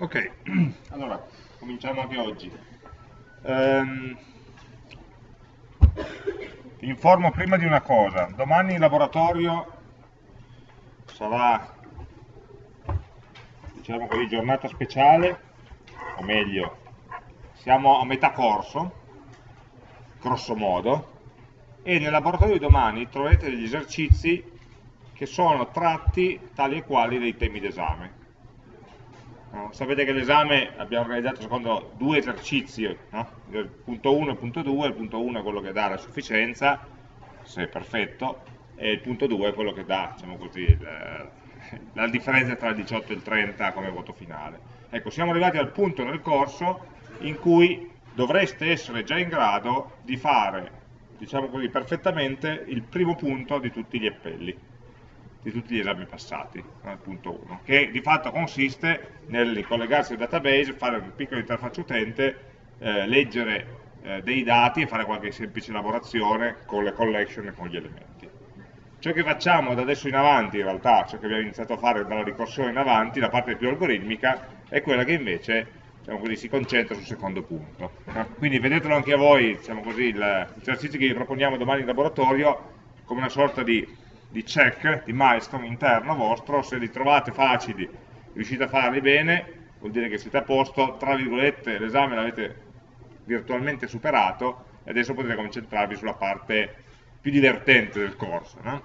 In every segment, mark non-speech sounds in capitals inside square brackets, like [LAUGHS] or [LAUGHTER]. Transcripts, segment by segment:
Ok, [CLEARS THROAT] allora, cominciamo anche oggi. Um, ti informo prima di una cosa, domani in laboratorio sarà, diciamo così, giornata speciale, o meglio, siamo a metà corso, grosso modo, e nel laboratorio di domani troverete degli esercizi che sono tratti tali e quali dei temi d'esame No? Sapete che l'esame abbiamo organizzato secondo due esercizi, no? il punto 1 e il punto 2, il punto 1 è quello che dà la sufficienza, se è perfetto, e il punto 2 è quello che dà diciamo così, la, la differenza tra il 18 e il 30 come voto finale. Ecco, siamo arrivati al punto nel corso in cui dovreste essere già in grado di fare, diciamo così, perfettamente il primo punto di tutti gli appelli di tutti gli esami passati, al punto 1, che di fatto consiste nel collegarsi al database, fare una piccola interfaccia utente, eh, leggere eh, dei dati e fare qualche semplice elaborazione con le collection e con gli elementi. Ciò che facciamo da adesso in avanti, in realtà, ciò che abbiamo iniziato a fare dalla ricorsione in avanti, la parte più algoritmica, è quella che invece diciamo così, si concentra sul secondo punto. Quindi vedetelo anche a voi, diciamo così, l'esercizio che vi proponiamo domani in laboratorio come una sorta di di check, di milestone interno vostro, se li trovate facili, riuscite a farli bene, vuol dire che siete a posto, tra virgolette l'esame l'avete virtualmente superato e adesso potete concentrarvi sulla parte più divertente del corso. No?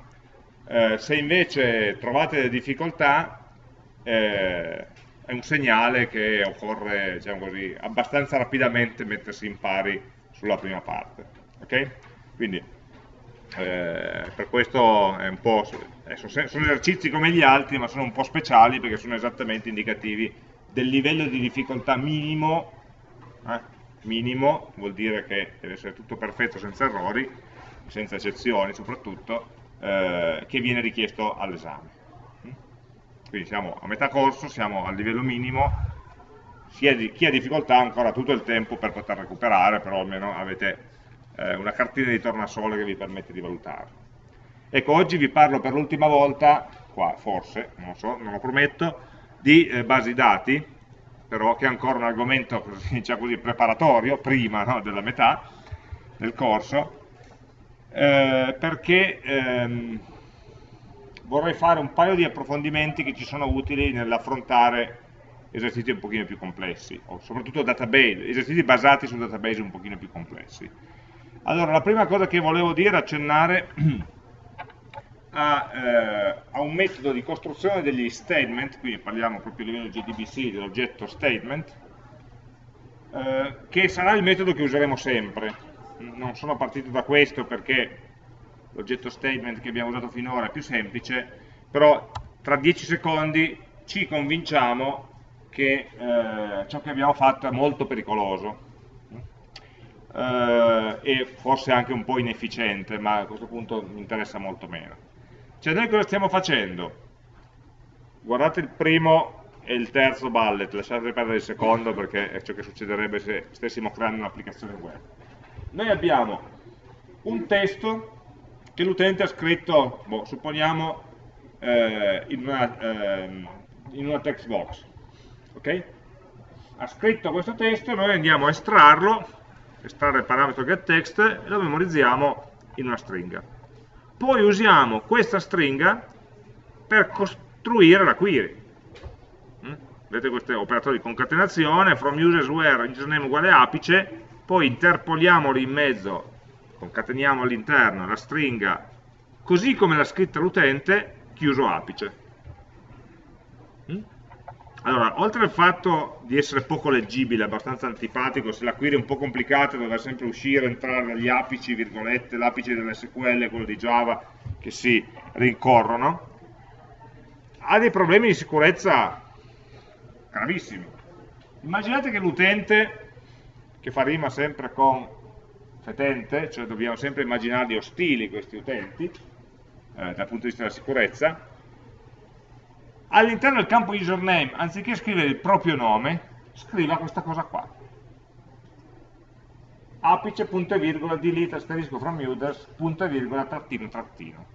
Eh, se invece trovate delle difficoltà, eh, è un segnale che occorre diciamo così, abbastanza rapidamente mettersi in pari sulla prima parte. Okay? Quindi eh, per questo è un po', eh, sono esercizi come gli altri ma sono un po' speciali perché sono esattamente indicativi del livello di difficoltà minimo eh, minimo vuol dire che deve essere tutto perfetto senza errori senza eccezioni soprattutto eh, che viene richiesto all'esame mm? quindi siamo a metà corso, siamo al livello minimo chi ha difficoltà ha ancora tutto il tempo per poter recuperare però almeno avete eh, una cartina di tornasole che vi permette di valutarlo. Ecco, oggi vi parlo per l'ultima volta, qua forse, non lo so, non lo prometto, di eh, basi dati, però che è ancora un argomento [LAUGHS] diciamo così, preparatorio, prima no, della metà del corso, eh, perché ehm, vorrei fare un paio di approfondimenti che ci sono utili nell'affrontare esercizi un pochino più complessi, o soprattutto database, esercizi basati su database un pochino più complessi. Allora, la prima cosa che volevo dire è accennare [CLEARS THROAT] a, eh, a, un metodo di costruzione degli statement, quindi parliamo proprio a livello GDBC dell'oggetto statement, eh, che sarà il metodo che useremo sempre. Non sono partito da questo perché l'oggetto statement che abbiamo usato finora è più semplice, però tra 10 secondi ci convinciamo che eh, ciò che abbiamo fatto è molto pericoloso eh, e forse anche un po' inefficiente, ma a questo punto mi interessa molto meno. Cioè noi cosa stiamo facendo? Guardate il primo e il terzo bullet, lasciate perdere il secondo perché è ciò che succederebbe se stessimo creando un'applicazione web. Noi abbiamo un testo che l'utente ha scritto, boh, supponiamo, eh, in, una, eh, in una text box. Okay? Ha scritto questo testo, noi andiamo a estrarlo estrarre il parametro getText e lo memorizziamo in una stringa. Poi usiamo questa stringa per costruire la query. Mm? Vedete questi operatori di concatenazione, from users where username uguale apice, poi interpoliamoli in mezzo, concateniamo all'interno la stringa così come l'ha scritta l'utente, chiuso apice. Allora, oltre al fatto di essere poco leggibile, abbastanza antipatico, se la query è un po' complicata, dover sempre uscire, entrare dagli apici, virgolette, l'apice dell'SQL quello di Java che si rincorrono, ha dei problemi di sicurezza gravissimi. Immaginate che l'utente, che fa rima sempre con fetente, cioè dobbiamo sempre immaginarli ostili questi utenti, eh, dal punto di vista della sicurezza, all'interno del campo username, anziché scrivere il proprio nome, scriva questa cosa qua. apice, punto e virgola, delete, asterisco from users, punto e virgola, trattino, trattino.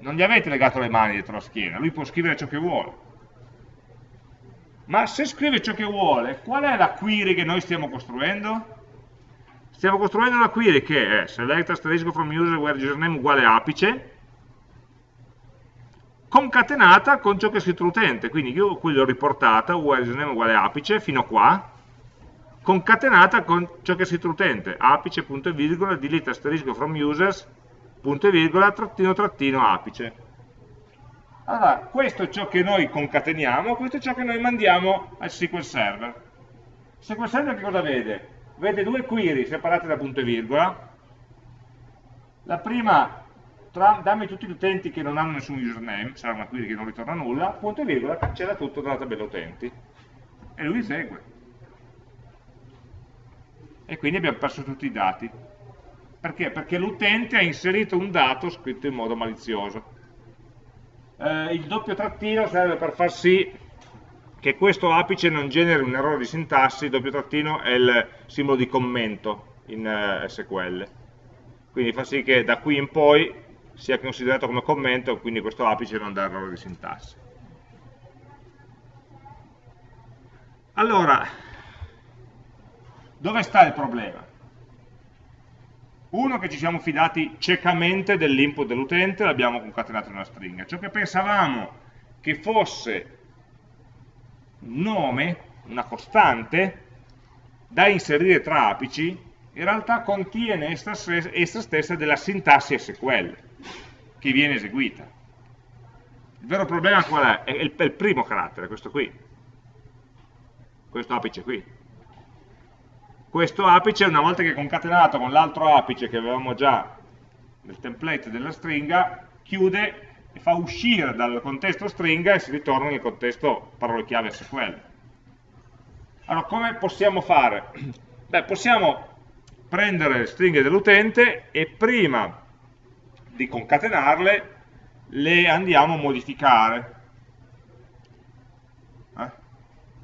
Non gli avete legato le mani dietro la schiena, lui può scrivere ciò che vuole. ma se scrive ciò che vuole, qual è la query che noi stiamo costruendo? Stiamo costruendo una query che è select asterisco from user where username uguale apice, concatenata con ciò che è scritto l'utente, quindi io qui l'ho riportata, where username uguale apice, fino a qua, concatenata con ciò che è scritto l'utente, apice, punto e virgola, delete asterisco from users, punto e virgola, trattino, trattino, apice. Allora, questo è ciò che noi concateniamo, questo è ciò che noi mandiamo al SQL Server. SQL Server che cosa vede? Vede due query separate da punto e virgola. La prima, tra, dammi tutti gli utenti che non hanno nessun username, sarà una query che non ritorna nulla, punto e virgola, cancella tutto dalla tabella utenti. E lui esegue. E quindi abbiamo perso tutti i dati. Perché? Perché l'utente ha inserito un dato scritto in modo malizioso eh, il doppio trattino serve per far sì che questo apice non generi un errore di sintassi, il doppio trattino è il simbolo di commento in eh, SQL. Quindi fa sì che da qui in poi sia considerato come commento, quindi questo apice non dà errore di sintassi. Allora, dove sta il problema? Uno che ci siamo fidati ciecamente dell'input dell'utente, l'abbiamo concatenato in una stringa. Ciò che pensavamo che fosse nome, una costante, da inserire tra apici, in realtà contiene essa, stessa della sintassi SQL che viene eseguita. Il vero problema qual è? È il, è il primo carattere, questo qui, questo apice qui questo apice una volta che è concatenato con l'altro apice che avevamo già nel template della stringa chiude e fa uscire dal contesto stringa e si ritorna nel contesto parole chiave SQL allora come possiamo fare? [CLEARS THROAT] beh possiamo prendere le stringhe dell'utente e prima di concatenarle le andiamo a modificare.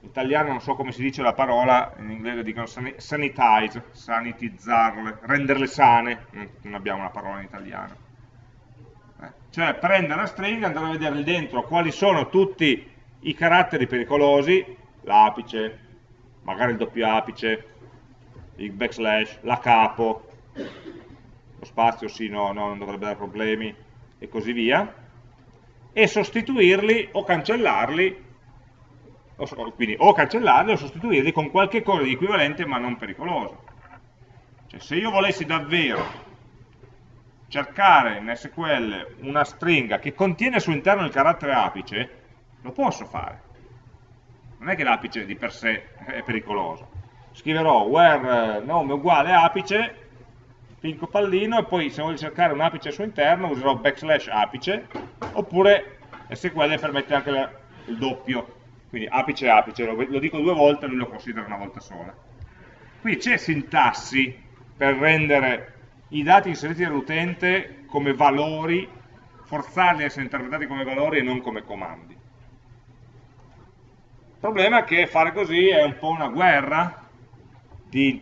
In italiano non so come si dice la parola, in inglese dicono sanitize, sanitizzarle, renderle sane, non abbiamo una parola in italiano. Eh, cioè prendere la stringa, andare a vedere dentro quali sono tutti i caratteri pericolosi, l'apice, magari il doppio apice, il backslash, la capo, spazio sì, no, no, non dovrebbe dare problemi, e così via, e sostituirli o cancellarli o, quindi o cancellarli o sostituirli con qualche cosa di equivalente ma non pericoloso. Cioè se io volessi davvero cercare in SQL una stringa che contiene al suo interno il carattere apice, lo posso fare. Non è che l'apice di per sé è pericoloso. Scriverò where nome uguale apice, pinco pallino, e poi se voglio cercare un apice al suo interno userò backslash apice, oppure SQL permette anche il doppio quindi apice apice, lo, lo dico due volte, lui lo considera una volta sola. Qui c'è sintassi per rendere i dati inseriti dall'utente come valori, forzarli a essere interpretati come valori e non come comandi. Il problema è che fare così è un po' una guerra di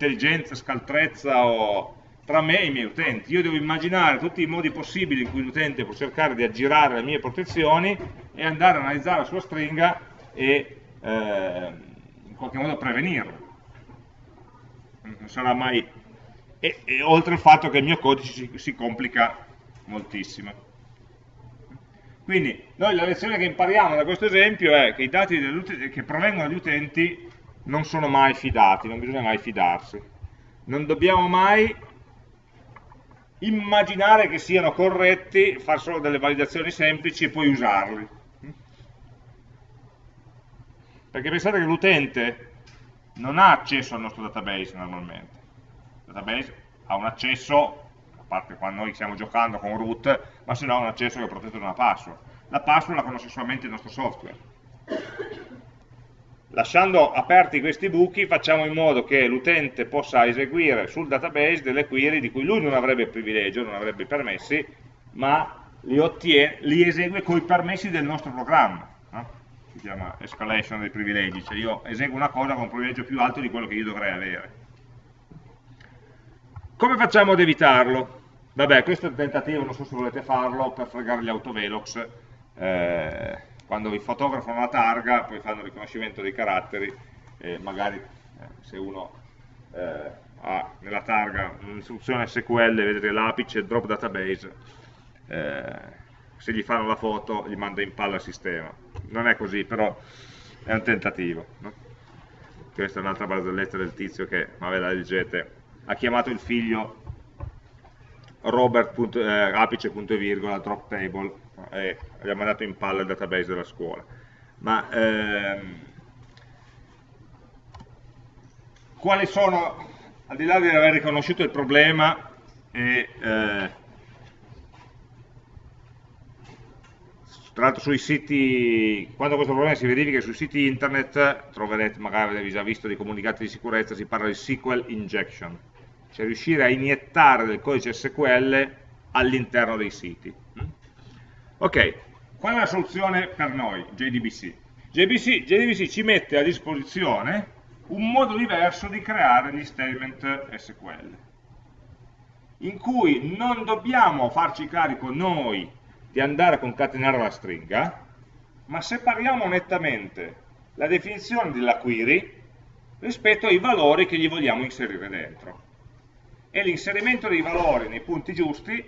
intelligenza, scaltrezza o tra me e i miei utenti. Io devo immaginare tutti i modi possibili in cui l'utente può cercare di aggirare le mie protezioni e andare a analizzare la sua stringa e eh, in qualche modo prevenirla. Non sarà mai... E, e, oltre al fatto che il mio codice si, si complica moltissimo. Quindi noi la lezione che impariamo da questo esempio è che i dati che provengono dagli utenti non sono mai fidati, non bisogna mai fidarsi. Non dobbiamo mai immaginare che siano corretti, fare solo delle validazioni semplici e poi usarli. Perché pensate che l'utente non ha accesso al nostro database normalmente. Il database ha un accesso, a parte quando noi stiamo giocando con root, ma se no ha un accesso che è protetto da una password. La password la conosce solamente il nostro software lasciando aperti questi buchi facciamo in modo che l'utente possa eseguire sul database delle query di cui lui non avrebbe privilegio, non avrebbe permessi, ma li, ottiene, li esegue con i permessi del nostro programma. No? Si chiama escalation dei privilegi, cioè io eseguo una cosa con un privilegio più alto di quello che io dovrei avere. Come facciamo ad evitarlo? Vabbè, questo è un tentativo, non so se volete farlo, per fregare gli autovelox. Eh, quando vi fotografano la targa, poi fanno il riconoscimento dei caratteri, e magari eh, se uno eh, ha nella targa un'istruzione SQL, vedete l'apice, drop database, eh, se gli fanno la foto gli manda in palla il sistema. Non è così, però è un tentativo. No? Questa è un'altra barzelletta del tizio che, vabbè la leggete, ha chiamato il figlio Robert eh, drop table e gli ha mandato in palla il database della scuola. Ma ehm, quali sono, al di là di aver riconosciuto il problema e eh, tra l'altro sui siti, quando questo problema si verifica sui siti internet, troverete, magari avete già visto dei comunicati di sicurezza, si parla di SQL injection, cioè riuscire a iniettare del codice SQL all'interno dei siti. Ok, qual è la soluzione per noi, JDBC? JDBC, JDBC ci mette a disposizione un modo diverso di creare gli statement SQL, in cui non dobbiamo farci carico noi di andare a concatenare la stringa, ma separiamo nettamente la definizione della query rispetto ai valori che gli vogliamo inserire dentro. E l'inserimento dei valori nei punti giusti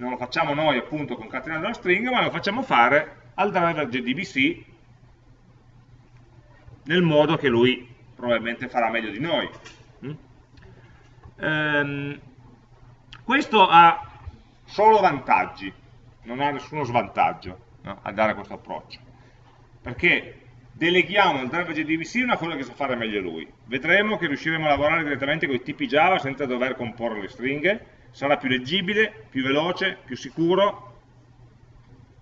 non lo facciamo noi appunto concatenando la stringa, ma lo facciamo fare al driver JDBC nel modo che lui probabilmente farà meglio di noi. Mm? Ehm, questo ha solo vantaggi, non ha nessuno svantaggio no, a dare questo approccio, perché deleghiamo al driver JDBC una cosa che sa fare meglio lui. Vedremo che riusciremo a lavorare direttamente con i tipi Java senza dover comporre le stringhe, sarà più leggibile, più veloce, più sicuro,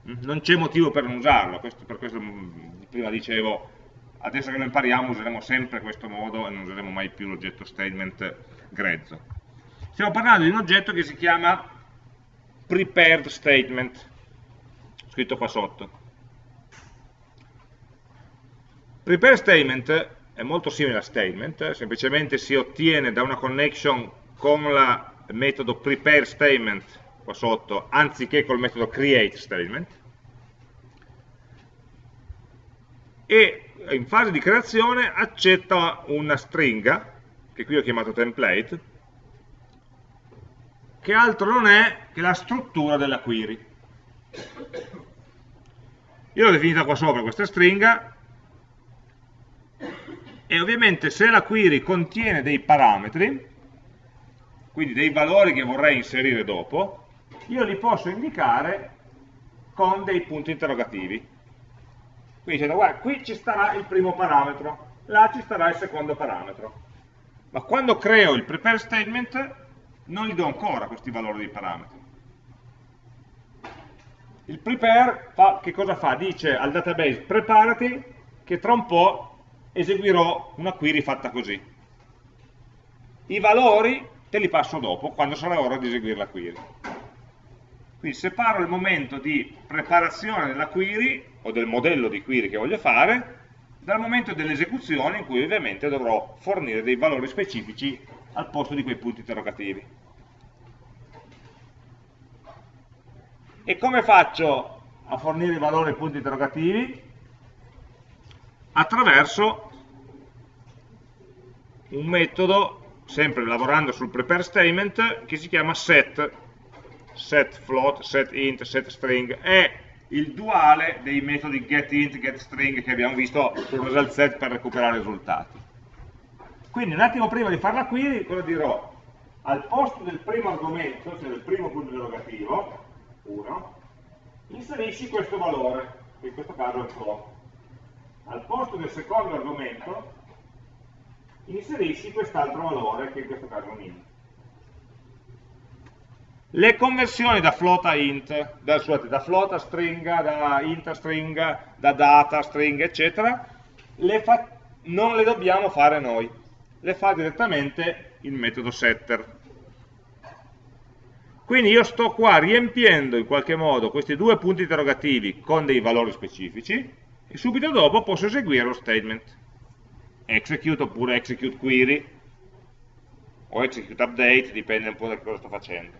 non c'è motivo per non usarlo, questo, per questo mm, prima dicevo, adesso che lo impariamo useremo sempre questo modo e non useremo mai più l'oggetto statement grezzo. Stiamo parlando di un oggetto che si chiama prepared statement, scritto qua sotto. Prepared statement è molto simile a statement, semplicemente si ottiene da una connection con il metodo prepare statement qua sotto, anziché col metodo create statement. E in fase di creazione accetta una stringa, che qui ho chiamato template, che altro non è che la struttura della query. Io l'ho definita qua sopra questa stringa e ovviamente se la query contiene dei parametri, quindi dei valori che vorrei inserire dopo, io li posso indicare con dei punti interrogativi. Quindi dicendo, guarda, qui ci starà il primo parametro, là ci starà il secondo parametro. Ma quando creo il prepare statement non gli do ancora questi valori di parametri. Il prepare fa, che cosa fa? Dice al database preparati che tra un po' eseguirò una query fatta così. I valori te li passo dopo, quando sarà ora di eseguire la query. Quindi separo il momento di preparazione della query o del modello di query che voglio fare dal momento dell'esecuzione in cui ovviamente dovrò fornire dei valori specifici al posto di quei punti interrogativi. E come faccio a fornire i valori ai punti interrogativi? Attraverso un metodo, sempre lavorando sul prepare statement, che si chiama set, set float, set int, set string, è il duale dei metodi getInt, getString che abbiamo visto sul result set per recuperare i risultati. Quindi un attimo prima di fare la query, cosa dirò? Al posto del primo argomento, cioè del primo punto interrogativo, 1, inserisci questo valore, che in questo caso è float. Al posto del secondo argomento, inserisci quest'altro valore, che in questo caso è un int. Le conversioni da float a int, da, scusate, da float a stringa, da int a stringa, da data a stringa, eccetera, le non le dobbiamo fare noi, le fa direttamente il metodo setter. Quindi io sto qua riempiendo in qualche modo questi due punti interrogativi con dei valori specifici e subito dopo posso eseguire lo statement. Execute oppure execute query o execute update, dipende un po' da cosa sto facendo.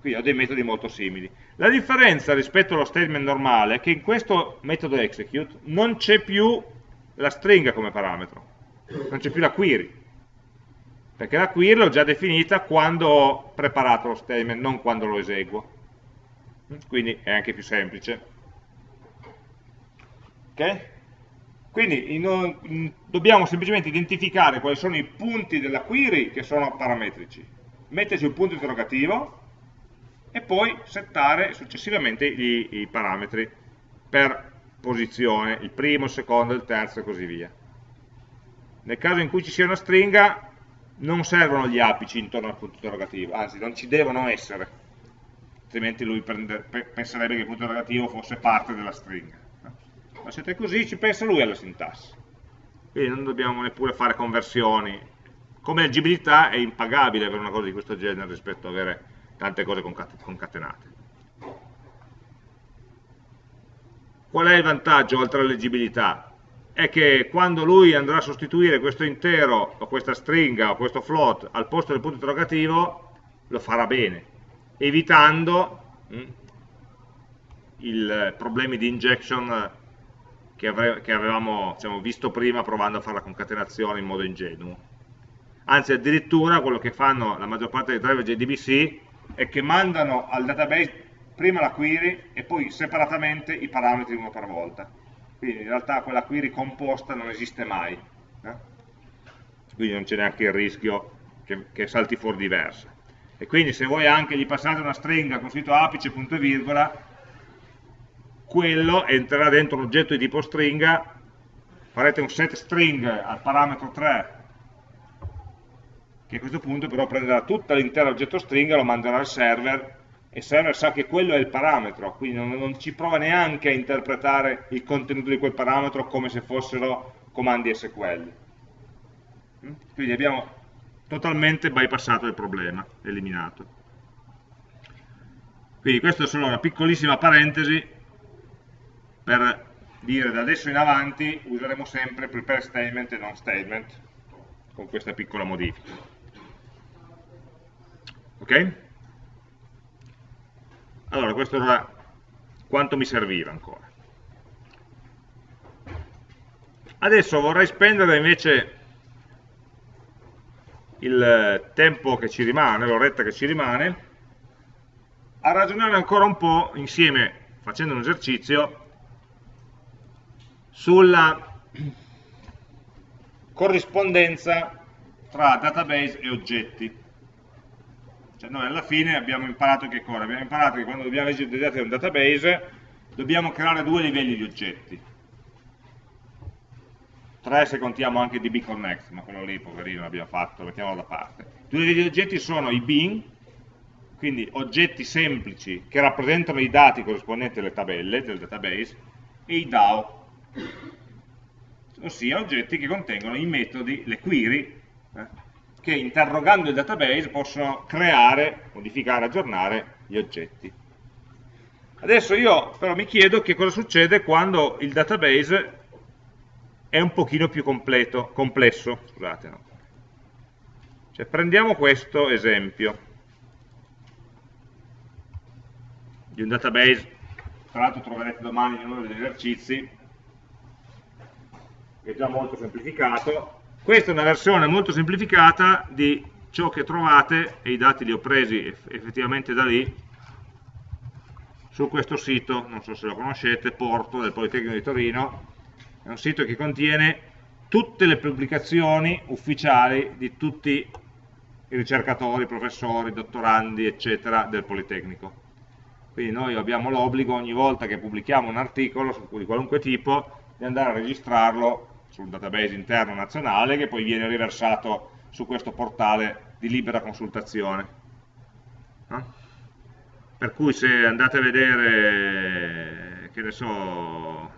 Quindi ho dei metodi molto simili. La differenza rispetto allo statement normale è che in questo metodo execute non c'è più la stringa come parametro, non c'è più la query, perché la query l'ho già definita quando ho preparato lo statement, non quando lo eseguo. Quindi è anche più semplice. Ok? Quindi in, in, dobbiamo semplicemente identificare quali sono i punti della query che sono parametrici, metterci un punto interrogativo e poi settare successivamente i, i parametri per posizione, il primo, il secondo, il terzo e così via. Nel caso in cui ci sia una stringa non servono gli apici intorno al punto interrogativo, anzi non ci devono essere, altrimenti lui prende, penserebbe che il punto interrogativo fosse parte della stringa ma siete così ci pensa lui alla sintassi. Quindi non dobbiamo neppure fare conversioni. Come leggibilità è impagabile avere una cosa di questo genere rispetto ad avere tante cose concatenate. Qual è il vantaggio oltre alla leggibilità? è che quando lui andrà a sostituire questo intero o questa stringa o questo float al posto del punto interrogativo lo farà bene evitando hm, i problemi di injection che, ave che avevamo diciamo, visto prima provando a fare la concatenazione in modo ingenuo. Anzi, addirittura quello che fanno la maggior parte dei driver JDBC è che mandano al database prima la query e poi separatamente i parametri uno per volta. Quindi in realtà quella query composta non esiste mai. Eh? Quindi non c'è neanche il rischio che, che, salti fuori diversa. E quindi se voi anche gli passate una stringa con scritto apice, punto e virgola, quello entrerà dentro un oggetto di tipo stringa, farete un set string al parametro 3, che a questo punto però prenderà tutto l'intero oggetto stringa, lo manderà al server, e il server sa che quello è il parametro, quindi non, non ci prova neanche a interpretare il contenuto di quel parametro come se fossero comandi SQL. Mm? Quindi abbiamo totalmente bypassato il problema, eliminato. Quindi questa è solo una piccolissima parentesi per dire da adesso in avanti useremo sempre prepare statement e non statement con questa piccola modifica. Ok? Allora, questo era quanto mi serviva ancora. Adesso vorrei spendere invece il tempo che ci rimane, l'oretta che ci rimane, a ragionare ancora un po' insieme, facendo un esercizio, sulla corrispondenza tra database e oggetti. Cioè noi alla fine abbiamo imparato che cosa? Abbiamo imparato che quando dobbiamo leggere dei dati da un database dobbiamo creare due livelli di oggetti. Tre se contiamo anche dbconnect, ma quello lì poverino l'abbiamo fatto, mettiamolo da parte. Due livelli di oggetti sono i bin, quindi oggetti semplici che rappresentano i dati corrispondenti alle tabelle del database, e i DAO, ossia oggetti che contengono i metodi, le query, eh, che interrogando il database possono creare, modificare, aggiornare gli oggetti. Adesso io però mi chiedo che cosa succede quando il database è un pochino più completo, complesso. Scusate, no? cioè, prendiamo questo esempio di un database, tra l'altro troverete domani in uno degli esercizi, è già molto semplificato. Questa è una versione molto semplificata di ciò che trovate, e i dati li ho presi effettivamente da lì, su questo sito, non so se lo conoscete, Porto del Politecnico di Torino, è un sito che contiene tutte le pubblicazioni ufficiali di tutti i ricercatori, professori, dottorandi, eccetera, del Politecnico. Quindi noi abbiamo l'obbligo ogni volta che pubblichiamo un articolo di qualunque tipo di andare a registrarlo sul database interno nazionale che poi viene riversato su questo portale di libera consultazione. No? Per cui se andate a vedere, che ne so,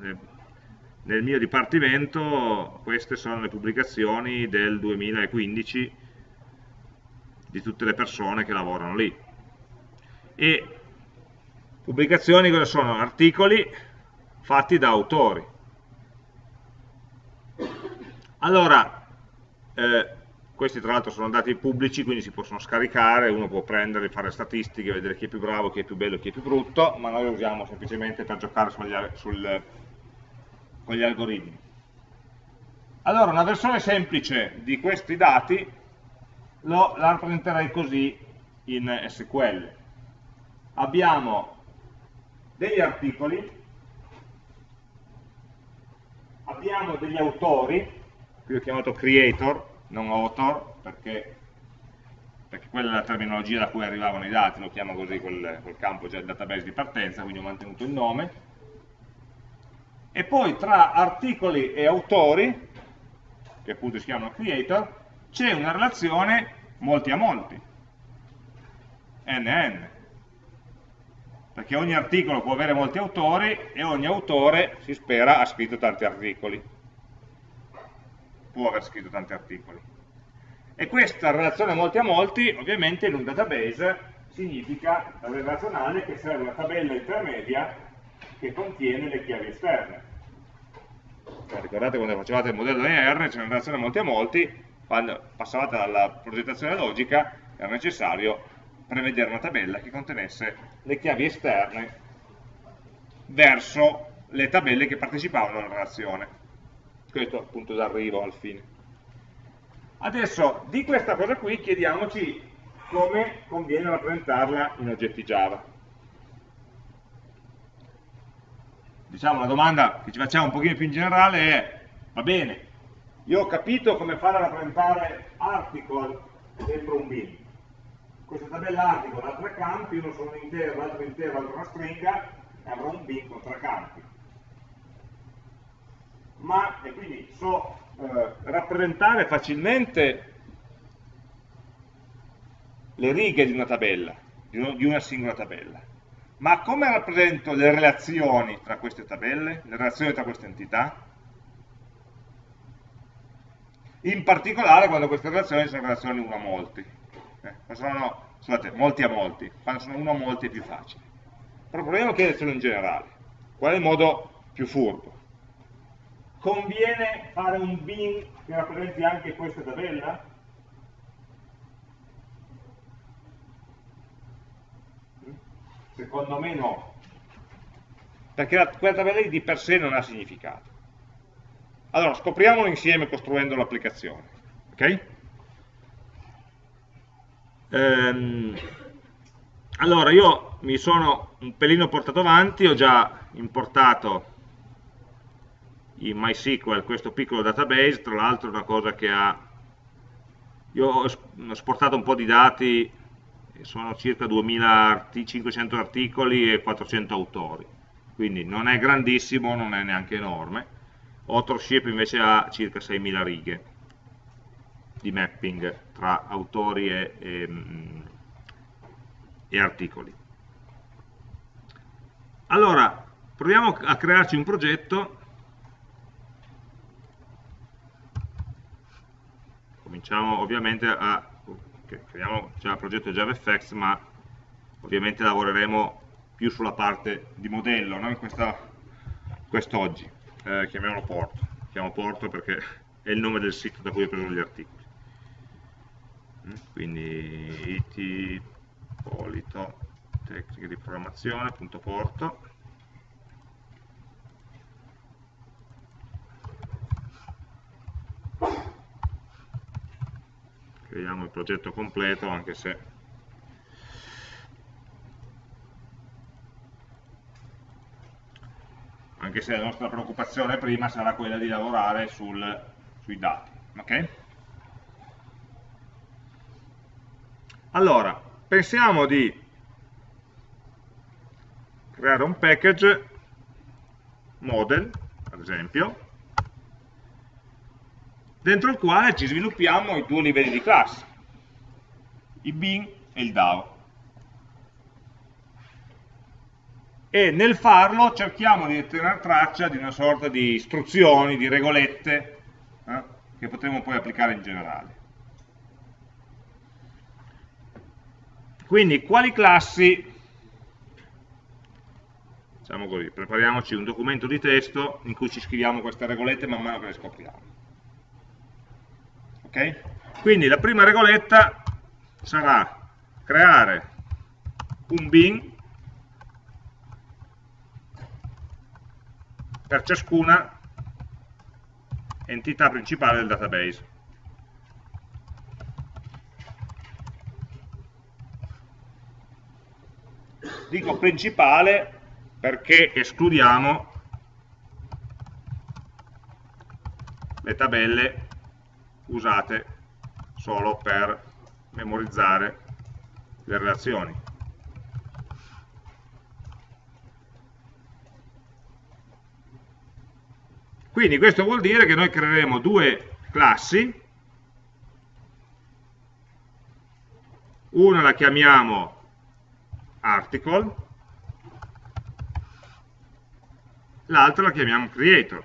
nel mio dipartimento, queste sono le pubblicazioni del 2015 di tutte le persone che lavorano lì. E pubblicazioni cosa sono? Articoli fatti da autori allora, eh, questi tra l'altro sono dati pubblici, quindi si possono scaricare, uno può prendere, fare statistiche, vedere chi è più bravo, chi è più bello, chi è più brutto, ma noi lo usiamo semplicemente per giocare sugli, sul, con gli algoritmi. Allora, una versione semplice di questi dati lo, la rappresenterei così in SQL. Abbiamo degli articoli, abbiamo degli autori, qui ho chiamato creator, non author, perché, perché, quella è la terminologia da cui arrivavano i dati, lo chiamo così quel, quel campo già il database di partenza, quindi ho mantenuto il nome. E poi tra articoli e autori, che appunto si chiamano creator, c'è una relazione molti a molti, NN, perché ogni articolo può avere molti autori e ogni autore, si spera, ha scritto tanti articoli può aver scritto tanti articoli. E questa relazione molti a molti, ovviamente in un database, significa relazionale che serve una tabella intermedia che contiene le chiavi esterne. Ricordate quando facevate il modello ER, c'è una relazione molti a molti, quando passavate alla progettazione logica era necessario prevedere una tabella che contenesse le chiavi esterne verso le tabelle che partecipavano alla relazione questo appunto d'arrivo al fine. Adesso di questa cosa qui chiediamoci come conviene rappresentarla in oggetti Java. Diciamo la domanda che ci facciamo un pochino più in generale è, va bene, io ho capito come fare a rappresentare article dentro un bin. Questa tabella article ha tre campi, uno sono un intero, l'altro intero, l'altro una stringa, e avrò un bin con tre campi ma e quindi so eh, rappresentare facilmente le righe di una tabella, di, uno, di una singola tabella. Ma come rappresento le relazioni tra queste tabelle, le relazioni tra queste entità? In particolare quando queste relazioni sono relazioni uno a molti. Eh, sono, scusate, molti a molti. Quando sono uno a molti è più facile. Però proviamo a chiedercelo in generale. Qual è il modo più furbo? Conviene fare un bin che rappresenti anche questa tabella? Secondo me no. Perché la, quella tabella di per sé non ha significato. Allora, scopriamolo insieme costruendo l'applicazione. Ok? Ehm, allora, io mi sono un pelino portato avanti, ho già importato in MySQL questo piccolo database, tra l'altro è una cosa che ha... Io ho esportato un po' di dati, sono circa 2500 articoli e 400 autori, quindi non è grandissimo, non è neanche enorme. Authorship invece ha circa 6000 righe di mapping tra autori e, e, e articoli. Allora, proviamo a crearci un progetto cominciamo ovviamente a creiamo già il progetto JavaFX ma ovviamente lavoreremo più sulla parte di modello no? in quest'oggi. Eh, chiamiamolo Porto. Chiamo Porto perché è il nome del sito da cui ho preso gli articoli. Mm, quindi it polito tecniche di programmazione.porto vediamo il progetto completo anche se anche se la nostra preoccupazione prima sarà quella di lavorare sul, sui dati ok? allora pensiamo di creare un package model ad esempio dentro il quale ci sviluppiamo i due livelli di classe, il bin e il DAO. E nel farlo cerchiamo di tenere traccia di una sorta di istruzioni, di regolette, eh, che potremo poi applicare in generale. Quindi, quali classi, diciamo così, prepariamoci un documento di testo in cui ci scriviamo queste regolette man mano che le scopriamo. Okay? Quindi la prima regoletta sarà creare un bin per ciascuna entità principale del database. Dico principale perché escludiamo le tabelle usate solo per memorizzare le relazioni. Quindi questo vuol dire che noi creeremo due classi, una la chiamiamo article, l'altra la chiamiamo creator.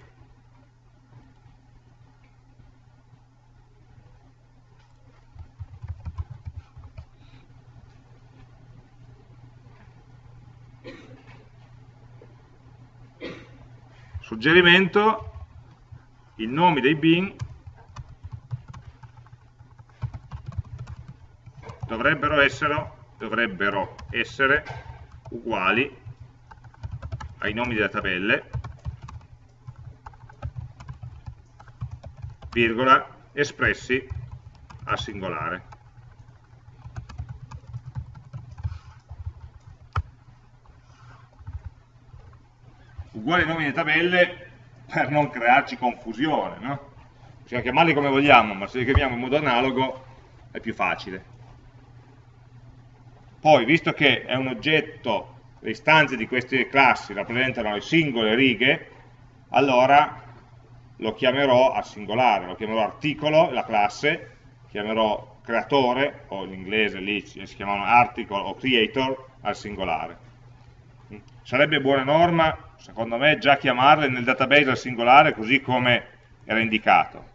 Suggerimento, i nomi dei bin dovrebbero essere dovrebbero essere uguali ai nomi delle tabelle, virgola, espressi al singolare. Uguali nomi delle tabelle per non crearci confusione, no? Possiamo chiamarli come vogliamo, ma se li chiamiamo in modo analogo è più facile. Poi, visto che è un oggetto, le istanze di queste classi rappresentano le singole righe, allora lo chiamerò al singolare, lo chiamerò articolo, la classe, chiamerò creatore, o in inglese lì si chiamano article o creator, al singolare. Sarebbe buona norma, secondo me, già chiamarle nel database al singolare così come era indicato.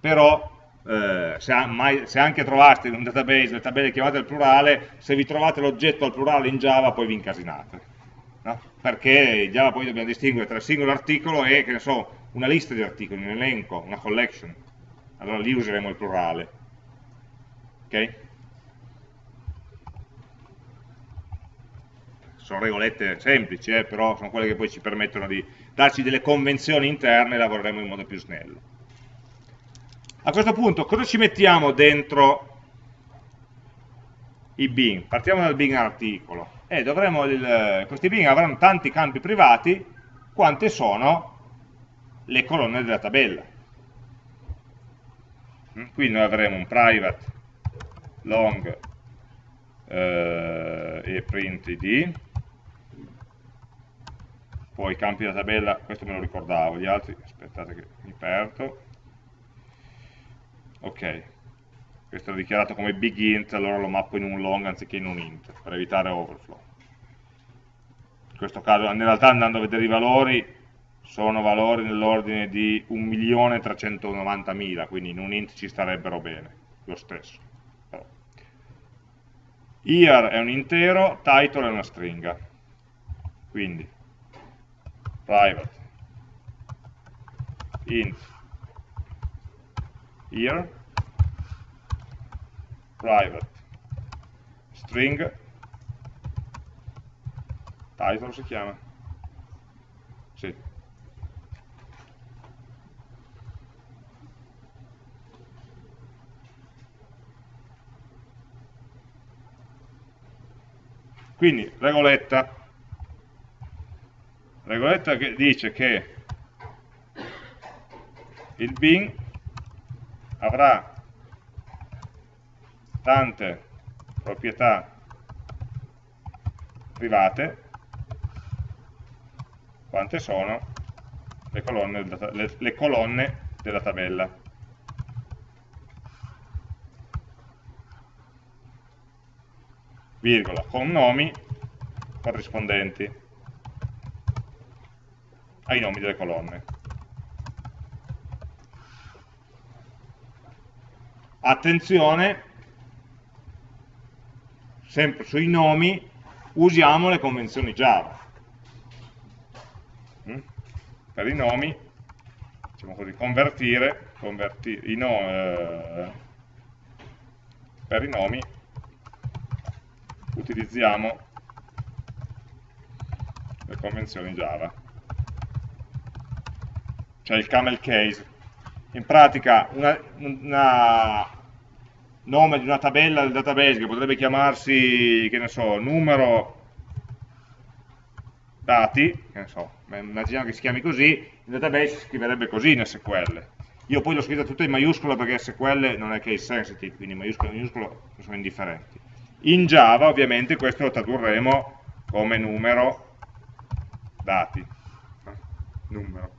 Però eh, se, mai, se, anche trovaste in un database le tabelle chiamate al plurale, se vi trovate l'oggetto al plurale in Java poi vi incasinate. No? Perché in Java poi dobbiamo distinguere tra il singolo articolo e, che ne so, una lista di articoli, un elenco, una collection. Allora lì useremo il plurale. Ok? Sono regolette semplici, eh, però sono quelle che poi ci permettono di darci delle convenzioni interne e lavoreremo in modo più snello. A questo punto cosa ci mettiamo dentro i bin? Partiamo dal bin articolo. Eh, il, questi bin avranno tanti campi privati quante sono le colonne della tabella. Mm, qui noi avremo un private long eh, e print id poi i campi della tabella, questo me lo ricordavo, gli altri, aspettate che mi perdo, ok questo è dichiarato come big int allora lo mappo in un long anziché in un int per evitare overflow. In questo caso in realtà andando a vedere i valori sono valori nell'ordine di 1.390.000 quindi in un int ci starebbero bene lo stesso. Year è un intero title è una stringa. Quindi private int here. Private. String. Title si chiama. Sì. quindi regoletta regoletta che dice che il bin avrà tante proprietà private quante sono le colonne, le, le colonne della tabella. Virgola, con nomi corrispondenti ai nomi delle colonne. attenzione, sempre sui nomi, usiamo le convenzioni Java. Mm? Per i nomi, diciamo così, convertire i no, eh, per i nomi utilizziamo le convenzioni Java cioè il camel case in pratica una nome di una tabella del database che potrebbe chiamarsi, che ne so, numero dati, che ne so, immaginiamo che si chiami così, il database si scriverebbe così in SQL. Io poi l'ho scritta tutta in maiuscola perché SQL non è case sensitive, quindi maiuscolo e minuscolo sono indifferenti. In Java ovviamente questo lo tradurremo come numero dati. Numero.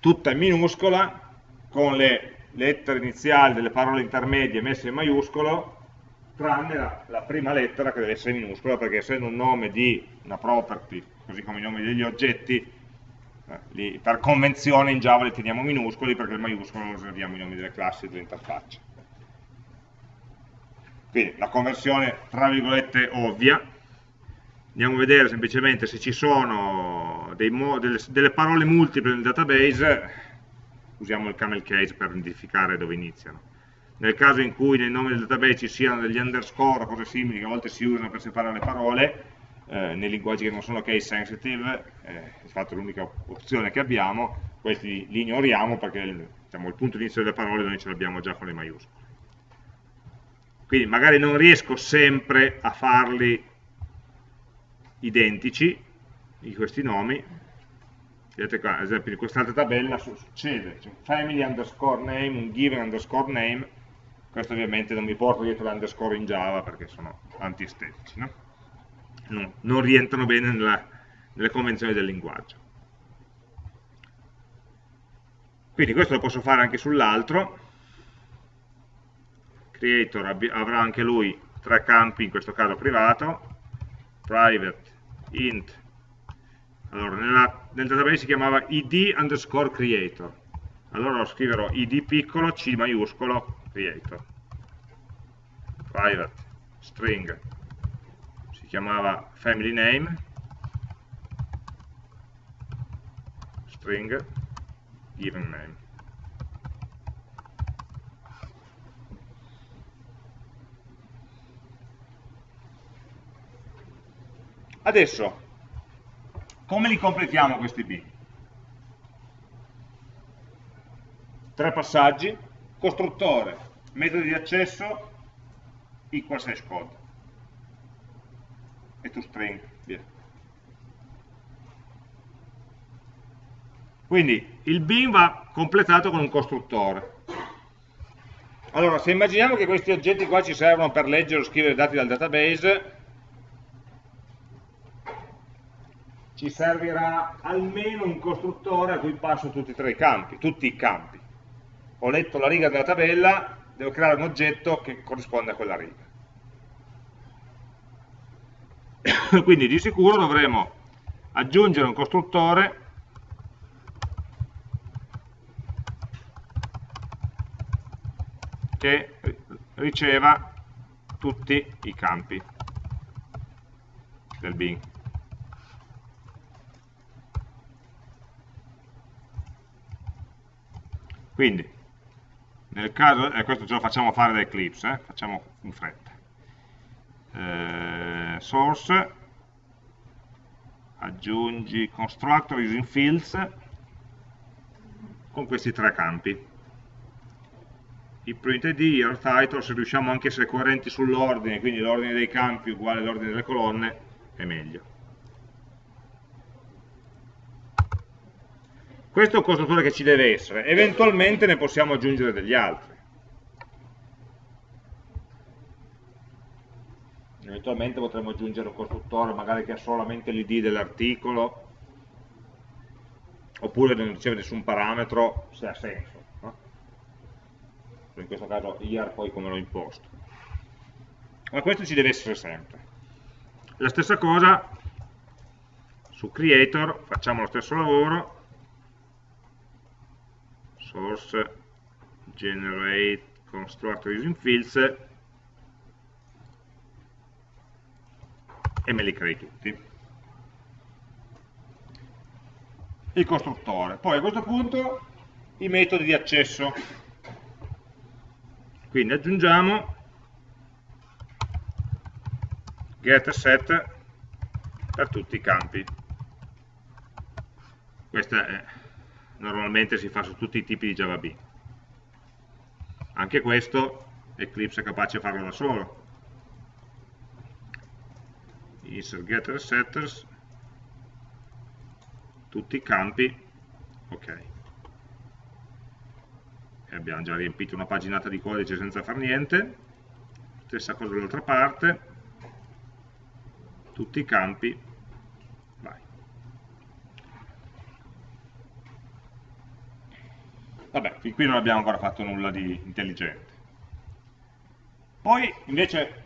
Tutta in minuscola con le lettere iniziali delle parole intermedie messe in maiuscolo, tranne la, la, prima lettera che deve essere minuscola, perché essendo un nome di una property, così come i nomi degli oggetti, eh, li, per convenzione in Java li teniamo minuscoli, perché il maiuscolo lo riserviamo i nomi delle classi delle interfacce. Quindi la conversione, tra virgolette, ovvia, andiamo a vedere semplicemente se ci sono delle, delle parole multiple nel database, usiamo il camel case per identificare dove iniziano. Nel caso in cui nel nome del database ci siano degli underscore o cose simili che a volte si usano per separare le parole, eh, nei linguaggi che non sono case sensitive, eh, di fatto è l'unica opzione che abbiamo, questi li ignoriamo perché diciamo, il punto di inizio delle parole noi ce l'abbiamo già con le maiuscole. Quindi magari non riesco sempre a farli identici, di questi nomi, vedete qua, ad esempio in quest'altra tabella succede, c'è un family underscore name, un given underscore name, questo ovviamente non mi porta dietro l'underscore in Java perché sono antiestetici, no? no? non rientrano bene nella, nelle convenzioni del linguaggio. Quindi questo lo posso fare anche sull'altro, creator avrà anche lui tre campi, in questo caso privato, private, int, allora, nella, nel database si chiamava id underscore creator. Allora lo scriverò id piccolo, c maiuscolo, creator. Private, string, si chiamava family name, string, given name. Adesso come li completiamo questi bin? Tre passaggi, costruttore, metodo di accesso, equals hash code e toString, via. Quindi il bin va completato con un costruttore. Allora, se immaginiamo che questi oggetti qua ci servono per leggere o scrivere dati dal database, ci servirà almeno un costruttore a cui passo tutti e tre i campi, tutti i campi. Ho letto la riga della tabella, devo creare un oggetto che corrisponde a quella riga. [COUGHS] Quindi di sicuro dovremo aggiungere un costruttore che riceva tutti i campi del bin. Quindi, nel caso, e questo ce lo facciamo fare da Eclipse, eh? facciamo in fretta. Eh, source, aggiungi constructor using fields con questi tre campi. I print id, year title, se riusciamo anche a essere coerenti sull'ordine, quindi l'ordine dei campi uguale all'ordine delle colonne, è meglio. Questo è un costruttore che ci deve essere, eventualmente ne possiamo aggiungere degli altri. Eventualmente potremmo aggiungere un costruttore magari che ha solamente l'id dell'articolo, oppure non riceve nessun parametro, se ha senso. In questo caso year poi come l'ho imposto. Ma questo ci deve essere sempre. La stessa cosa su creator, facciamo lo stesso lavoro, source generate constructor using fields e me li crei tutti. il costruttore. Poi a questo punto i metodi di accesso. Quindi aggiungiamo get set per tutti i campi. Questa è, normalmente si fa su tutti i tipi di Java B. Anche questo Eclipse è capace di farlo da solo. Insert getter setters. Tutti i campi. Ok. E abbiamo già riempito una paginata di codice senza far niente. Stessa cosa dall'altra parte. Tutti i campi vabbè, fin qui non abbiamo ancora fatto nulla di intelligente poi invece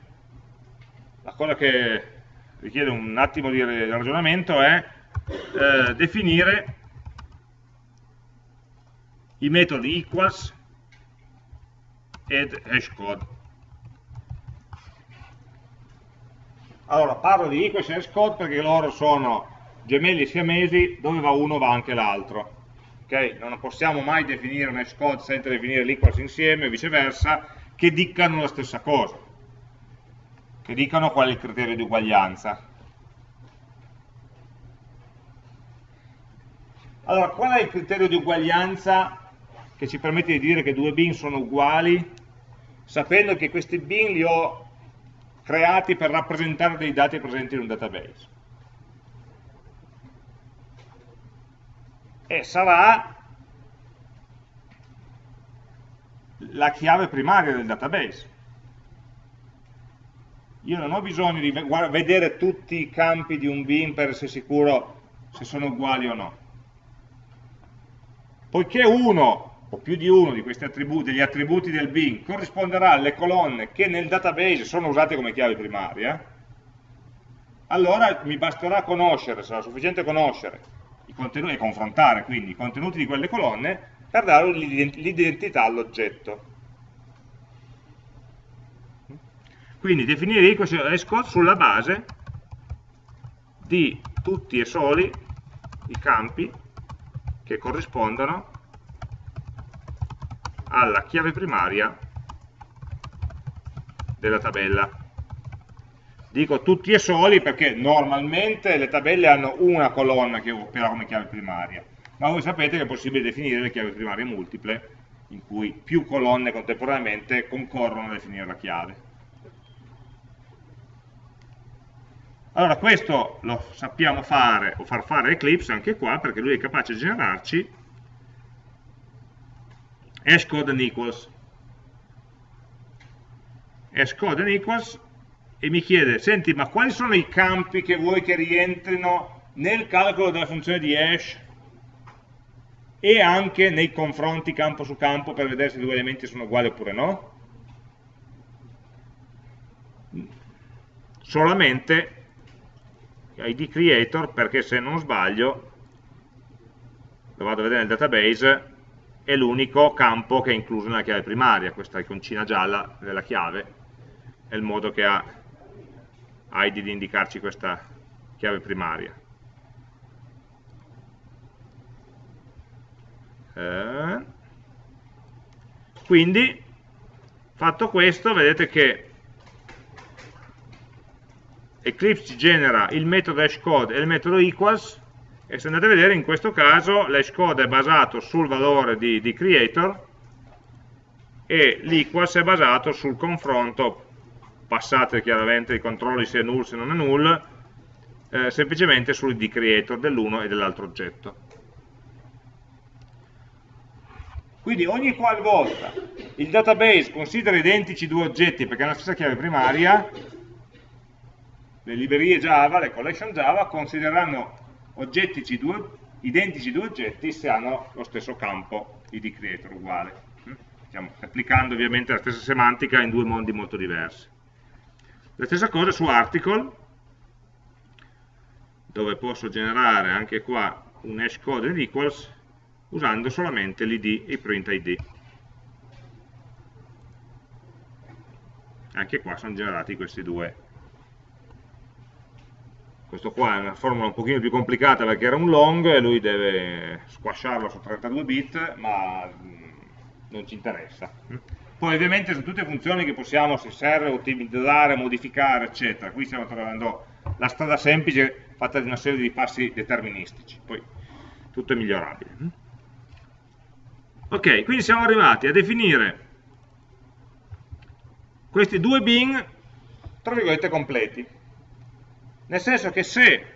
la cosa che richiede un attimo di ragionamento è eh, definire i metodi equals ed hashcode. Allora, parlo di equals e hashcode perché loro sono gemelli siamesi, dove va uno va anche l'altro. Okay? Non possiamo mai definire un hashcode senza definire l'equals insieme, o viceversa, che dicano la stessa cosa, che dicano qual è il criterio di uguaglianza. Allora, qual è il criterio di uguaglianza che ci permette di dire che due bin sono uguali, sapendo che questi bin li ho creati per rappresentare dei dati presenti in un database? E sarà la chiave primaria del database. Io non ho bisogno di vedere tutti i campi di un bin per essere sicuro se sono uguali o no poiché uno o più di uno di questi attributi, degli attributi del bin corrisponderà alle colonne che nel database sono usate come chiave primaria, allora mi basterà conoscere, sarà sufficiente conoscere e confrontare quindi i contenuti di quelle colonne per dare l'identità all'oggetto. Quindi definire equals e sulla base di tutti e soli i campi che corrispondono alla chiave primaria della tabella. Dico tutti e soli perché normalmente le tabelle hanno una colonna che opera come chiave primaria, ma voi sapete che è possibile definire le chiavi primarie multiple, in cui più colonne contemporaneamente concorrono a definire la chiave. Allora questo lo sappiamo fare o far fare Eclipse anche qua perché lui è capace di generarci hashcode and equals hashcode and equals e mi chiede, senti ma quali sono i campi che vuoi che rientrino nel calcolo della funzione di hash e anche nei confronti campo su campo per vedere se i due elementi sono uguali oppure no? Solamente id creator perché se non sbaglio lo vado a vedere nel database è l'unico campo che è incluso nella chiave primaria questa iconcina gialla della chiave è il modo che ha id di indicarci questa chiave primaria. Eh, quindi fatto questo vedete che Eclipse genera il metodo hashcode e il metodo equals e se andate a vedere in questo caso l'hashcode è basato sul valore di, di creator e l'equals è basato sul confronto passate chiaramente i controlli se è null se non è null eh, semplicemente sul creator dell'uno e dell'altro oggetto quindi ogni qualvolta il database considera identici due oggetti perché hanno la stessa chiave primaria le librerie Java, le collection Java, considereranno due, identici due oggetti se hanno lo stesso campo id creator uguale. Stiamo applicando ovviamente la stessa semantica in due mondi molto diversi. La stessa cosa su article, dove posso generare anche qua un hash code ed equals usando solamente l'id e i print id. Anche qua sono generati questi due questo qua è una formula un pochino più complicata perché era un long e lui deve squasciarlo su 32 bit, ma mm, non ci interessa. Poi ovviamente sono tutte funzioni che possiamo, se serve, ottimizzare, modificare, eccetera. Qui stiamo trovando la strada semplice fatta di una serie di passi deterministici, poi tutto è migliorabile. Ok, quindi siamo arrivati a definire questi due bin, tra virgolette, completi. Nel senso che se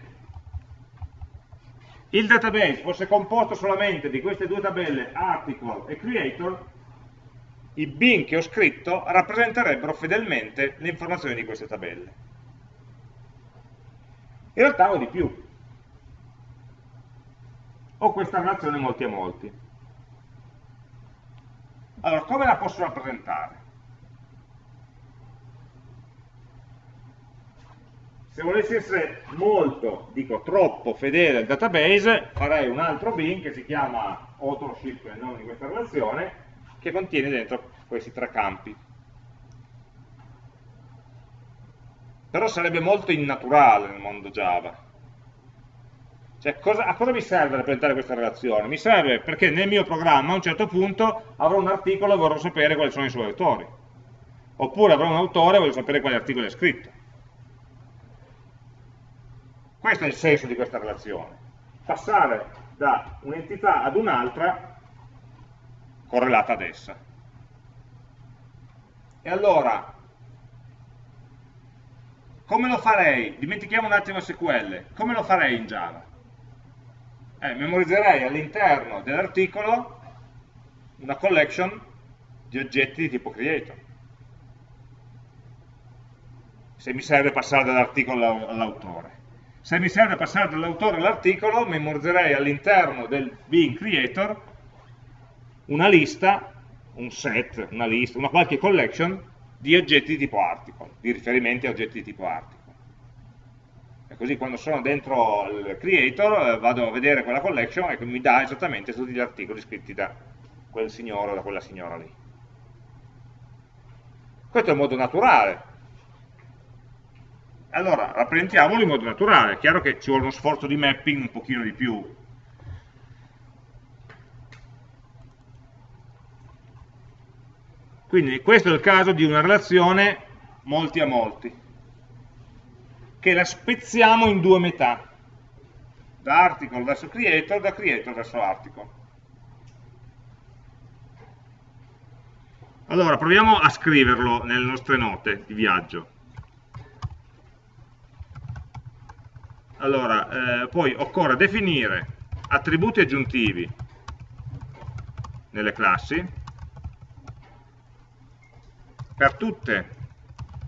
il database fosse composto solamente di queste due tabelle, article e creator, i bin che ho scritto rappresenterebbero fedelmente le informazioni di queste tabelle. In realtà ho di più. Ho questa relazione molti a molti. Allora, come la posso rappresentare? Se volessi essere molto, dico troppo fedele al database, farei un altro bin che si chiama authorship, il nome di questa relazione, che contiene dentro questi tre campi. Però sarebbe molto innaturale nel mondo Java. Cioè, cosa, a cosa mi serve rappresentare questa relazione? Mi serve perché nel mio programma a un certo punto avrò un articolo e vorrò sapere quali sono i suoi autori. Oppure avrò un autore e voglio sapere quali articoli ha scritto. Questo è il senso di questa relazione. Passare da un'entità ad un'altra correlata ad essa. E allora, come lo farei? Dimentichiamo un attimo SQL. Come lo farei in Java? Eh, memorizzerei all'interno dell'articolo una collection di oggetti di tipo creator. Se mi serve passare dall'articolo all'autore. Se mi serve passare dall'autore all'articolo, memorizzerei all'interno del being creator una lista, un set, una lista, una qualche collection di oggetti di tipo article, di riferimenti a oggetti di tipo article. E così quando sono dentro il creator eh, vado a vedere quella collection e mi dà esattamente tutti gli articoli scritti da quel signore o da quella signora lì. Questo è un modo naturale, allora, rappresentiamolo in modo naturale, è chiaro che ci vuole uno sforzo di mapping un pochino di più. Quindi questo è il caso di una relazione molti a molti, che la spezziamo in due metà, da article verso creator, da creator verso article. Allora, proviamo a scriverlo nelle nostre note di viaggio. allora, eh, poi occorre definire attributi aggiuntivi nelle classi per tutte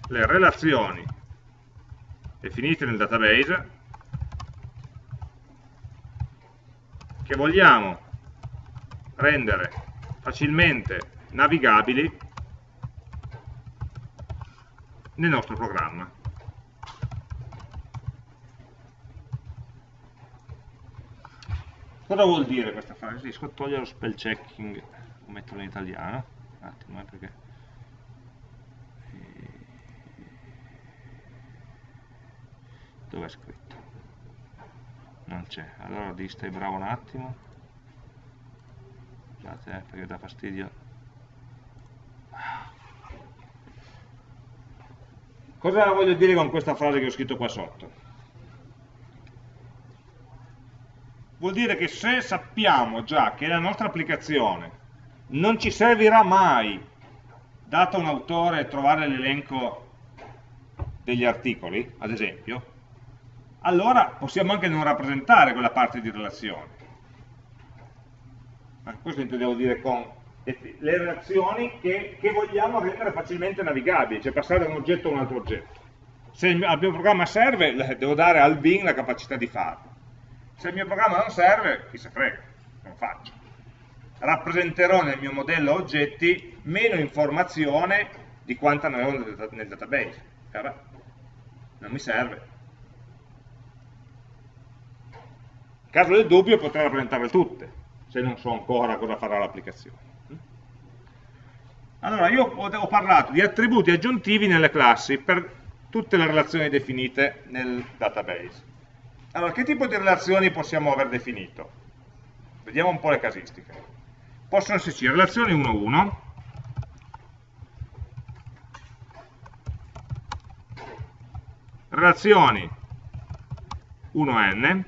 le relazioni definite nel database che vogliamo rendere facilmente navigabili nel nostro programma. Cosa vuol dire questa frase? Riesco a togliere lo spell checking o metterlo in italiano? Un attimo, eh, perché... Dove è scritto? Non c'è. Allora di stai bravo un attimo. Scusate, eh, perché dà fastidio. Cosa voglio dire con questa frase che ho scritto qua sotto? vuol dire che se sappiamo già che la nostra applicazione non ci servirà mai, dato un autore, trovare l'elenco degli articoli, ad esempio, allora possiamo anche non rappresentare quella parte di relazione. Questo intendevo dire con le relazioni che, che, vogliamo rendere facilmente navigabili, cioè passare da un oggetto a un altro oggetto. Se al mio programma serve, devo dare al bin la capacità di farlo. Se il mio programma non serve, chi se frega, non faccio. Rappresenterò nel mio modello oggetti meno informazione di quanta ne ho nel database. Non mi serve. Caso del dubbio potrei rappresentarle tutte, se non so ancora cosa farà l'applicazione. Allora, io ho parlato di attributi aggiuntivi nelle classi per tutte le relazioni definite nel database. Allora, che tipo di relazioni possiamo aver definito? Vediamo un po' le casistiche. Possono esserci relazioni 1-1, relazioni 1n,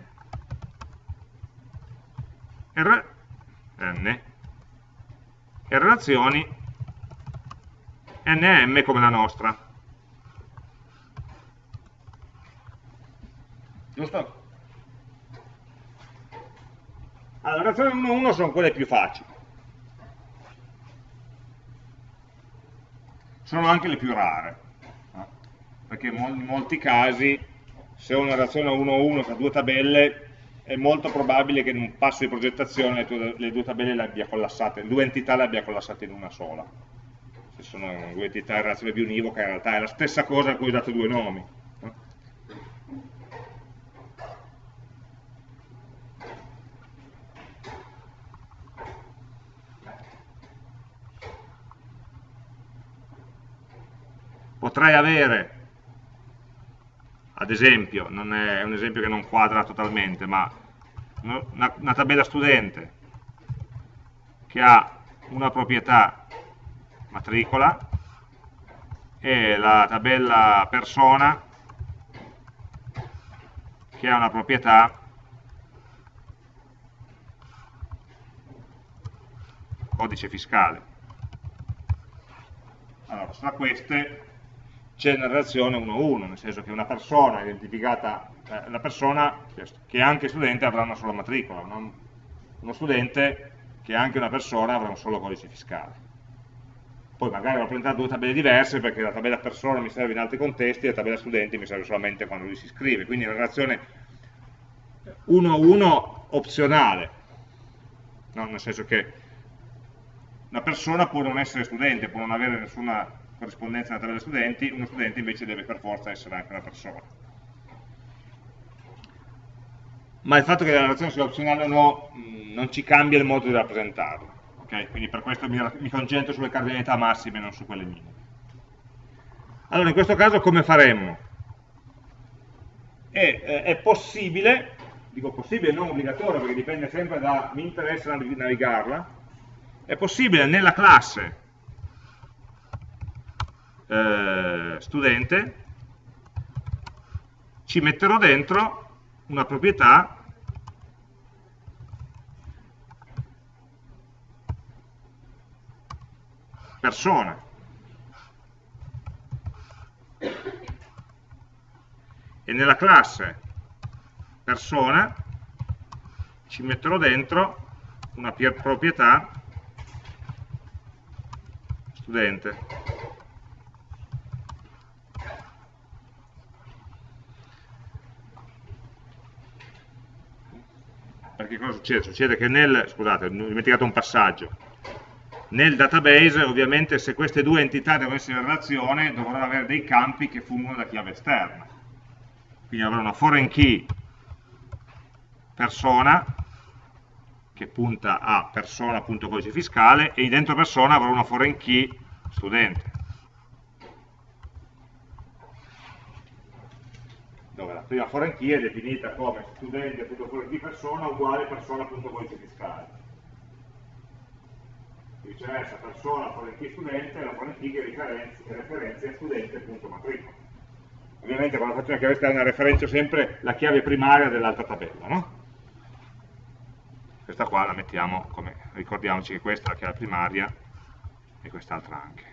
R, n, e relazioni nm come la nostra. Giusto? Allora, le relazioni 1-1 sono quelle più facili. Sono anche le più rare, no? perché in molti casi se ho una relazione 1-1 tra due tabelle è molto probabile che in un passo di progettazione le, le due tabelle le abbia collassate, le due entità le abbia collassate in una sola. Se sono due entità in relazione bionivoca in realtà è la stessa cosa a cui ho dato due nomi. potrei avere, ad esempio, non è un esempio che non quadra totalmente, ma una, una tabella studente che ha una proprietà matricola e la tabella persona che ha una proprietà codice fiscale. Allora, tra queste c'è una relazione 1-1, nel senso che una persona identificata, eh, persona che è anche studente avrà una sola matricola, non, uno studente che è anche una persona avrà un solo codice fiscale. Poi magari ho presentato due tabelle diverse perché la tabella persona mi serve in altri contesti e la tabella studente mi serve solamente quando lui si iscrive, quindi una relazione 1-1 opzionale, no? nel senso che una persona può non essere studente, può non avere nessuna corrispondenza nella tabella studenti, uno studente invece deve per forza essere anche una persona. Ma il fatto che la relazione sia opzionale o no mm, non ci cambia il modo di rappresentarla. Okay? Quindi per questo mi, mi concentro sulle cardinalità massime e non su quelle minime. Allora, in questo caso come faremmo? È, eh, è possibile, dico possibile, non obbligatorio perché dipende sempre da, mi interessa navigarla, è possibile nella classe eh, studente, ci metterò dentro una proprietà persona. E nella classe persona ci metterò dentro una proprietà studente. Perché cosa succede? Succede che nel, scusate, ho dimenticato un passaggio, nel database ovviamente se queste due entità devono essere in relazione dovrò avere dei campi che fungono da chiave esterna. Quindi avrò una foreign key persona che punta a persona.codice fiscale e dentro persona avrò una foreign key studente. Dove la prima key è definita come studente.foreign key persona uguale persona.codice fiscale. Viceversa, persona key studente è la key che referenzia studente.matricola. Ovviamente quando faccio una chiave esterna referenzio sempre la chiave primaria dell'altra tabella, no? Questa qua la mettiamo come, ricordiamoci che questa è la chiave primaria e quest'altra anche.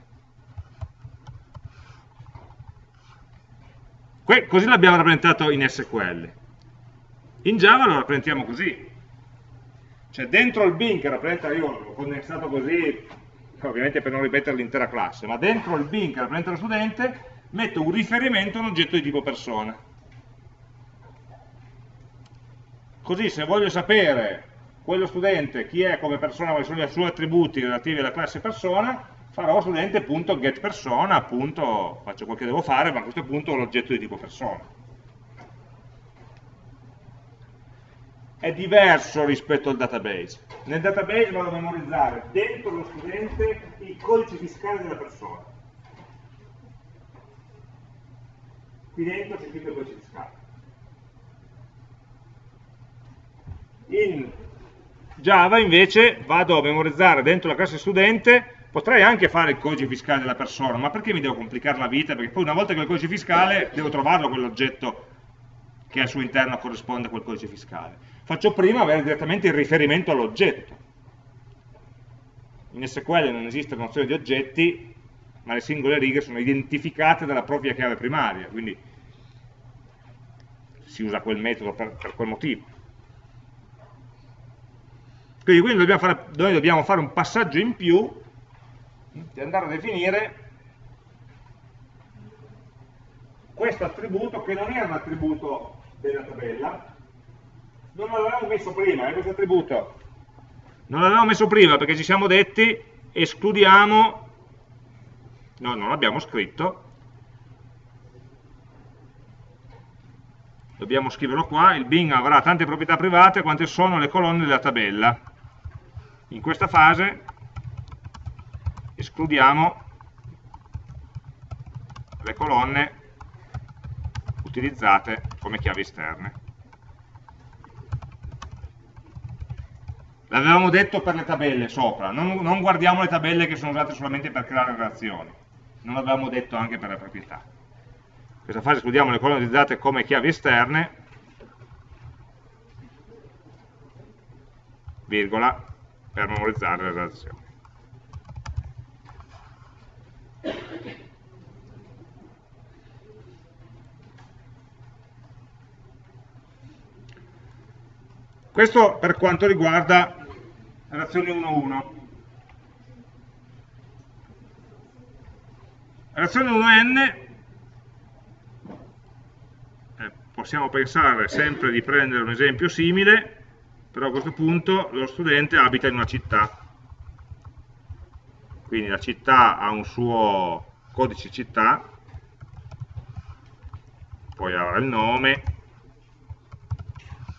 Così l'abbiamo rappresentato in SQL. In Java lo rappresentiamo così. Cioè dentro il bin che rappresenta, io l'ho condensato così, ovviamente per non ripetere l'intera classe, ma dentro il bin che rappresenta lo studente metto un riferimento a un oggetto di tipo persona. Così se voglio sapere quello studente chi è come persona, quali sono i suoi attributi relativi alla classe persona, farò studente.getPersona, appunto, faccio quel che devo fare, ma a questo punto ho l'oggetto di tipo persona. È diverso rispetto al database. Nel database vado a memorizzare dentro lo studente il codice fiscale della persona. Qui dentro c'è scritto il codice fiscale. In Java invece vado a memorizzare dentro la classe studente, potrei anche fare il codice fiscale della persona, ma perché mi devo complicare la vita? Perché poi una volta che ho il codice fiscale devo trovarlo quell'oggetto che al suo interno corrisponde a quel codice fiscale. Faccio prima avere direttamente il riferimento all'oggetto. In SQL non esiste nozione di oggetti, ma le singole righe sono identificate dalla propria chiave primaria, quindi si usa quel metodo per, per quel motivo. Quindi, quindi dobbiamo fare, noi dobbiamo fare un passaggio in più di andare a definire questo attributo che non è un attributo della tabella, non l'avevamo messo prima, eh, questo attributo. Non l'avevamo messo prima perché ci siamo detti escludiamo, no, non l'abbiamo scritto, dobbiamo scriverlo qua, il Bing avrà tante proprietà private quante sono le colonne della tabella. In questa fase escludiamo le colonne utilizzate come chiavi esterne. L'avevamo detto per le tabelle sopra, non, non, guardiamo le tabelle che sono usate solamente per creare relazioni, non l'avevamo detto anche per le proprietà. In questa fase escludiamo le colonne utilizzate come chiavi esterne, virgola, per memorizzare le relazioni. Questo per quanto riguarda relazione 1-1. Relazione 1n eh, possiamo pensare sempre di prendere un esempio simile però a questo punto lo studente abita in una città quindi la città ha un suo codice città poi avrà il nome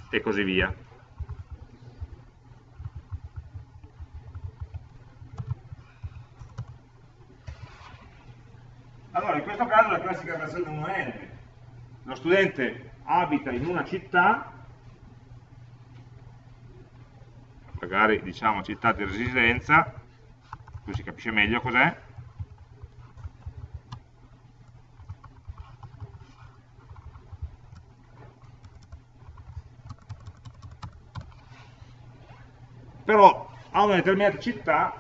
e così via allora in questo caso la classica relazione 1n lo studente abita in una città magari diciamo città di residenza, così si capisce meglio cos'è, però a una determinata città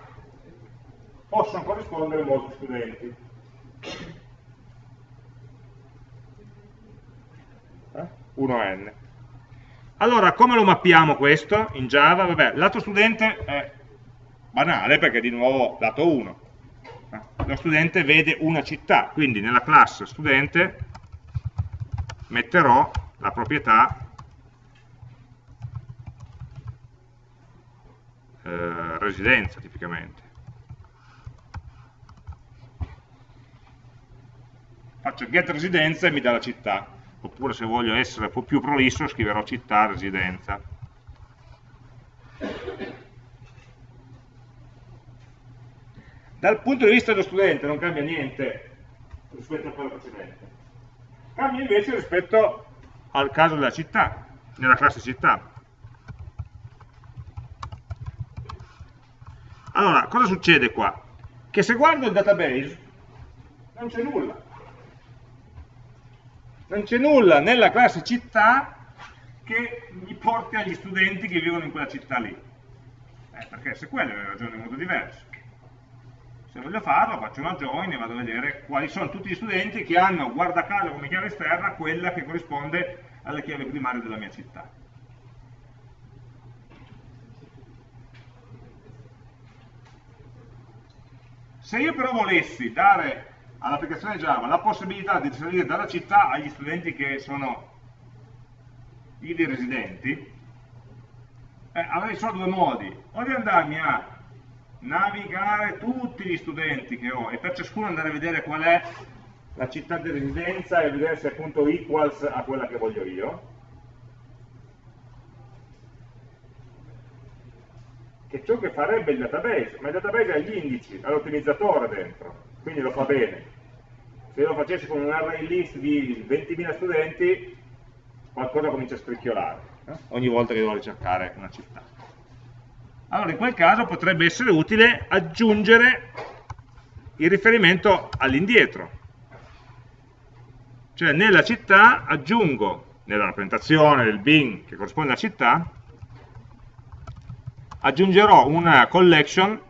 possono corrispondere molti studenti. Eh? 1n. Allora, come lo mappiamo questo in Java? Vabbè, lato studente è banale perché di nuovo lato 1. Lo studente vede una città, quindi nella classe studente metterò la proprietà eh, residenza tipicamente. Faccio get residenza e mi dà la città oppure se voglio essere un po' più prolisso scriverò città, residenza. Dal punto di vista dello studente non cambia niente rispetto a quello precedente, cambia invece rispetto al caso della città, nella classe città. Allora, cosa succede qua? Che se guardo il database non c'è nulla non c'è nulla nella classe città che mi porti agli studenti che vivono in quella città lì. Eh, perché se quelle le ragioni in modo diverso. Se voglio farlo faccio una join e vado a vedere quali sono tutti gli studenti che hanno, guarda caso come chiave esterna, quella che corrisponde alle chiavi primarie della mia città. Se io però volessi dare all'applicazione Java la possibilità di salire dalla città agli studenti che sono ivi residenti, eh, avrei solo due modi, o di andarmi a navigare tutti gli studenti che ho e per ciascuno andare a vedere qual è la città di residenza e vedere se appunto equals a quella che voglio io, che ciò che farebbe il database, ma il database ha gli indici, ha l'ottimizzatore dentro, quindi lo fa bene. Se lo facessi con un array list di 20.000 studenti, qualcosa comincia a scricchiolare. eh? ogni volta che devo ricercare una città. Allora in quel caso potrebbe essere utile aggiungere il riferimento all'indietro. Cioè nella città aggiungo, nella rappresentazione del bin che corrisponde alla città, aggiungerò una collection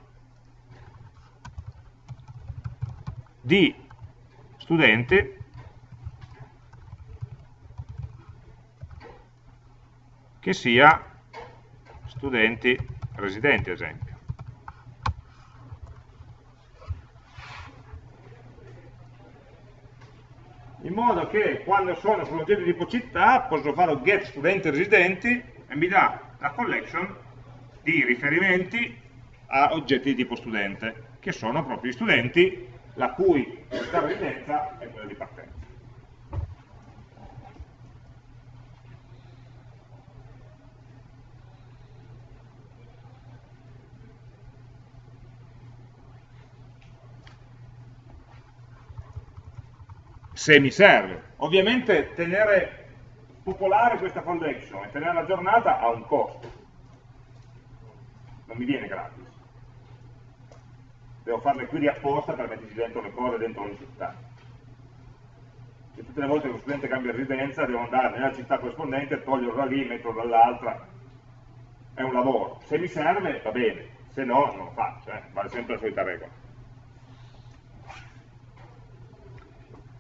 di studenti che sia studenti residenti, ad esempio. In modo che quando sono sull'oggetto di tipo città posso fare get studenti residenti e mi dà la collection di riferimenti a oggetti di tipo studente, che sono proprio gli studenti la cui residenza è quella di partenza. se mi serve. Ovviamente tenere popolare questa collection e tenerla aggiornata ha un costo, non mi viene gratis. Devo farle qui apposta per metterci dentro le cose dentro ogni città. E tutte le volte che lo studente cambia residenza devo andare nella città corrispondente, toglierlo da lì, metterlo dall'altra. È un lavoro. Se mi serve va bene, se no non lo faccio, eh? vale sempre la solita regola.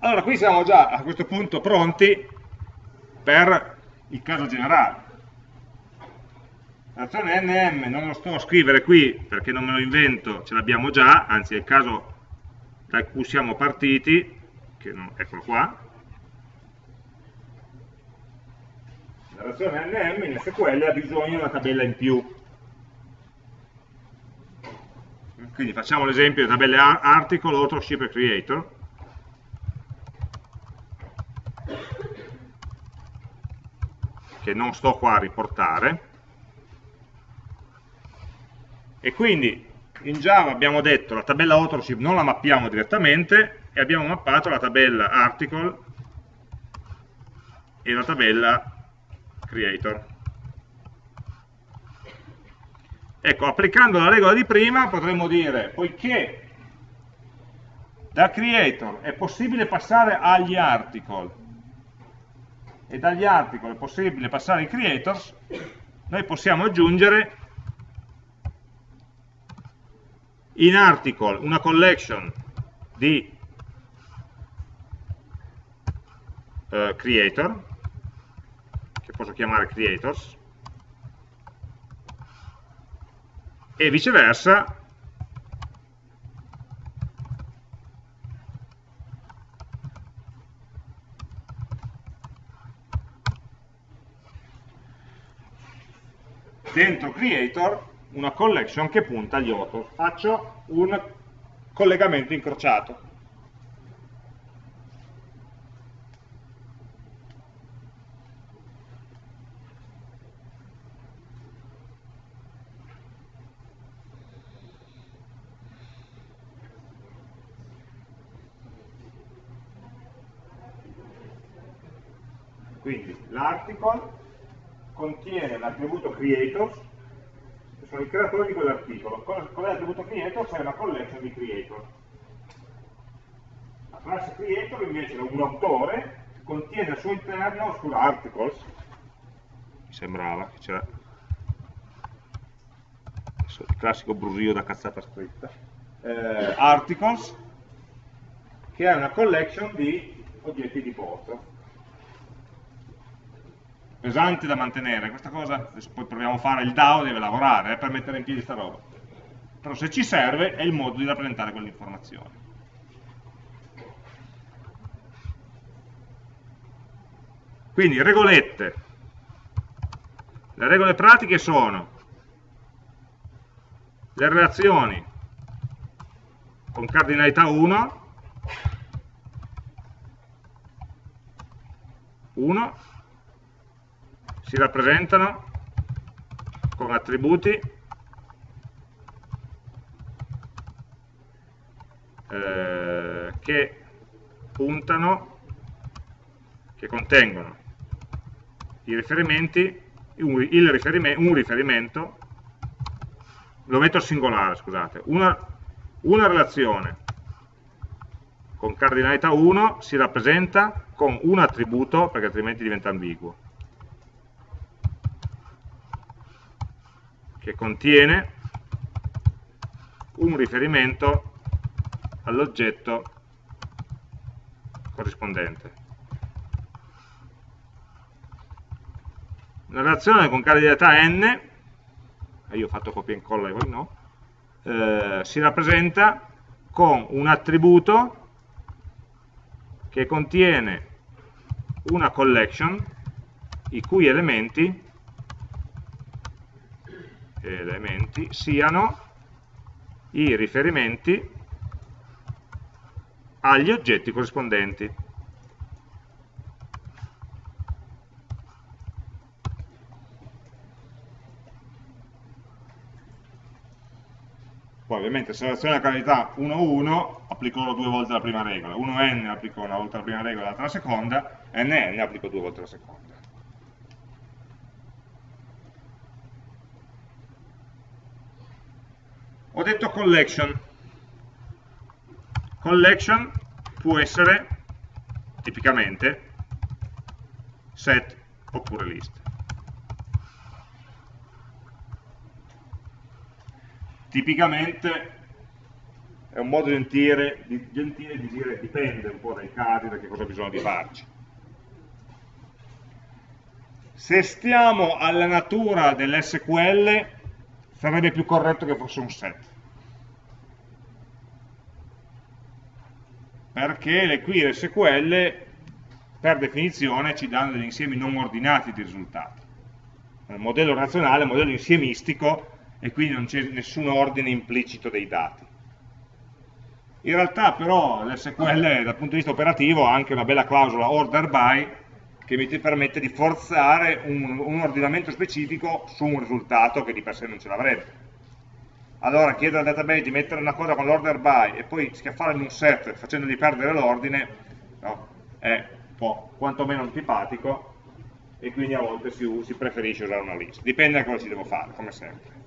Allora, qui siamo già a questo punto pronti per il caso generale. L'azione NM non lo sto a scrivere qui perché non me lo invento, ce l'abbiamo già, anzi è il caso da cui siamo partiti, non, eccolo qua. La relazione NM in SQL ha bisogno di una tabella in più. Quindi facciamo l'esempio di tabelle article, authorship e creator che non sto qua a riportare e quindi in Java abbiamo detto la tabella authorship non la mappiamo direttamente e abbiamo mappato la tabella article e la tabella creator. Ecco, applicando la regola di prima potremmo dire poiché da creator è possibile passare agli article e dagli articoli è possibile passare ai creators, noi possiamo aggiungere in article una collection di uh, creator, che posso chiamare creators, e viceversa dentro creator una collection che punta agli author. Faccio un collegamento incrociato. Quindi l'article contiene l'attributo creators, sono i creatori di quell'articolo. Con, l'attributo creators è una collection di creator. La classe creator invece è un autore che contiene al suo interno, scusa, articles, mi sembrava che c'era il classico brusio da cazzata scritta, eh, articles, che è una collection di oggetti di posto pesante da mantenere, questa cosa, poi proviamo a fare, il DAO deve lavorare eh, per mettere in piedi questa roba, però se ci serve è il modo di rappresentare quell'informazione. Quindi regolette, le regole pratiche sono le relazioni con cardinalità 1, 1 si rappresentano con attributi eh, che puntano, che contengono i riferimenti un, riferime, un riferimento, lo metto al singolare, scusate, una, una relazione con cardinalità 1 si rappresenta con un attributo, perché altrimenti diventa ambiguo, che contiene un riferimento all'oggetto corrispondente. Una relazione con cardinalità n io ho fatto copia e incolla e voi no, eh, si rappresenta con un attributo che contiene una collection i cui elementi, elementi siano i riferimenti agli oggetti corrispondenti. Poi ovviamente se la cavità 1-1 applico due volte la prima regola, 1n applico una volta la prima regola e l'altra la seconda, nn applico due volte la seconda. Ho detto collection. Collection può essere tipicamente set oppure list. tipicamente è un modo gentile, gentile di dire dipende un po' dai casi, da che cosa bisogna di farci. Se stiamo alla natura dell'SQL, sarebbe più corretto che fosse un set. Perché le query SQL, per definizione, ci danno degli insiemi non ordinati di risultati. Il modello razionale, il modello insiemistico, e quindi non c'è nessun ordine implicito dei dati. In realtà però l'SQL dal punto di vista operativo ha anche una bella clausola order by che mi permette di forzare un, un ordinamento specifico su un risultato che di per sé non ce l'avrebbe. Allora chiedere al database di mettere una cosa con l'order by e poi schiaffarla in un set facendogli perdere l'ordine no, è un po' quantomeno antipatico e quindi a volte si, si preferisce usare una lista. Dipende da cosa ci devo fare, come sempre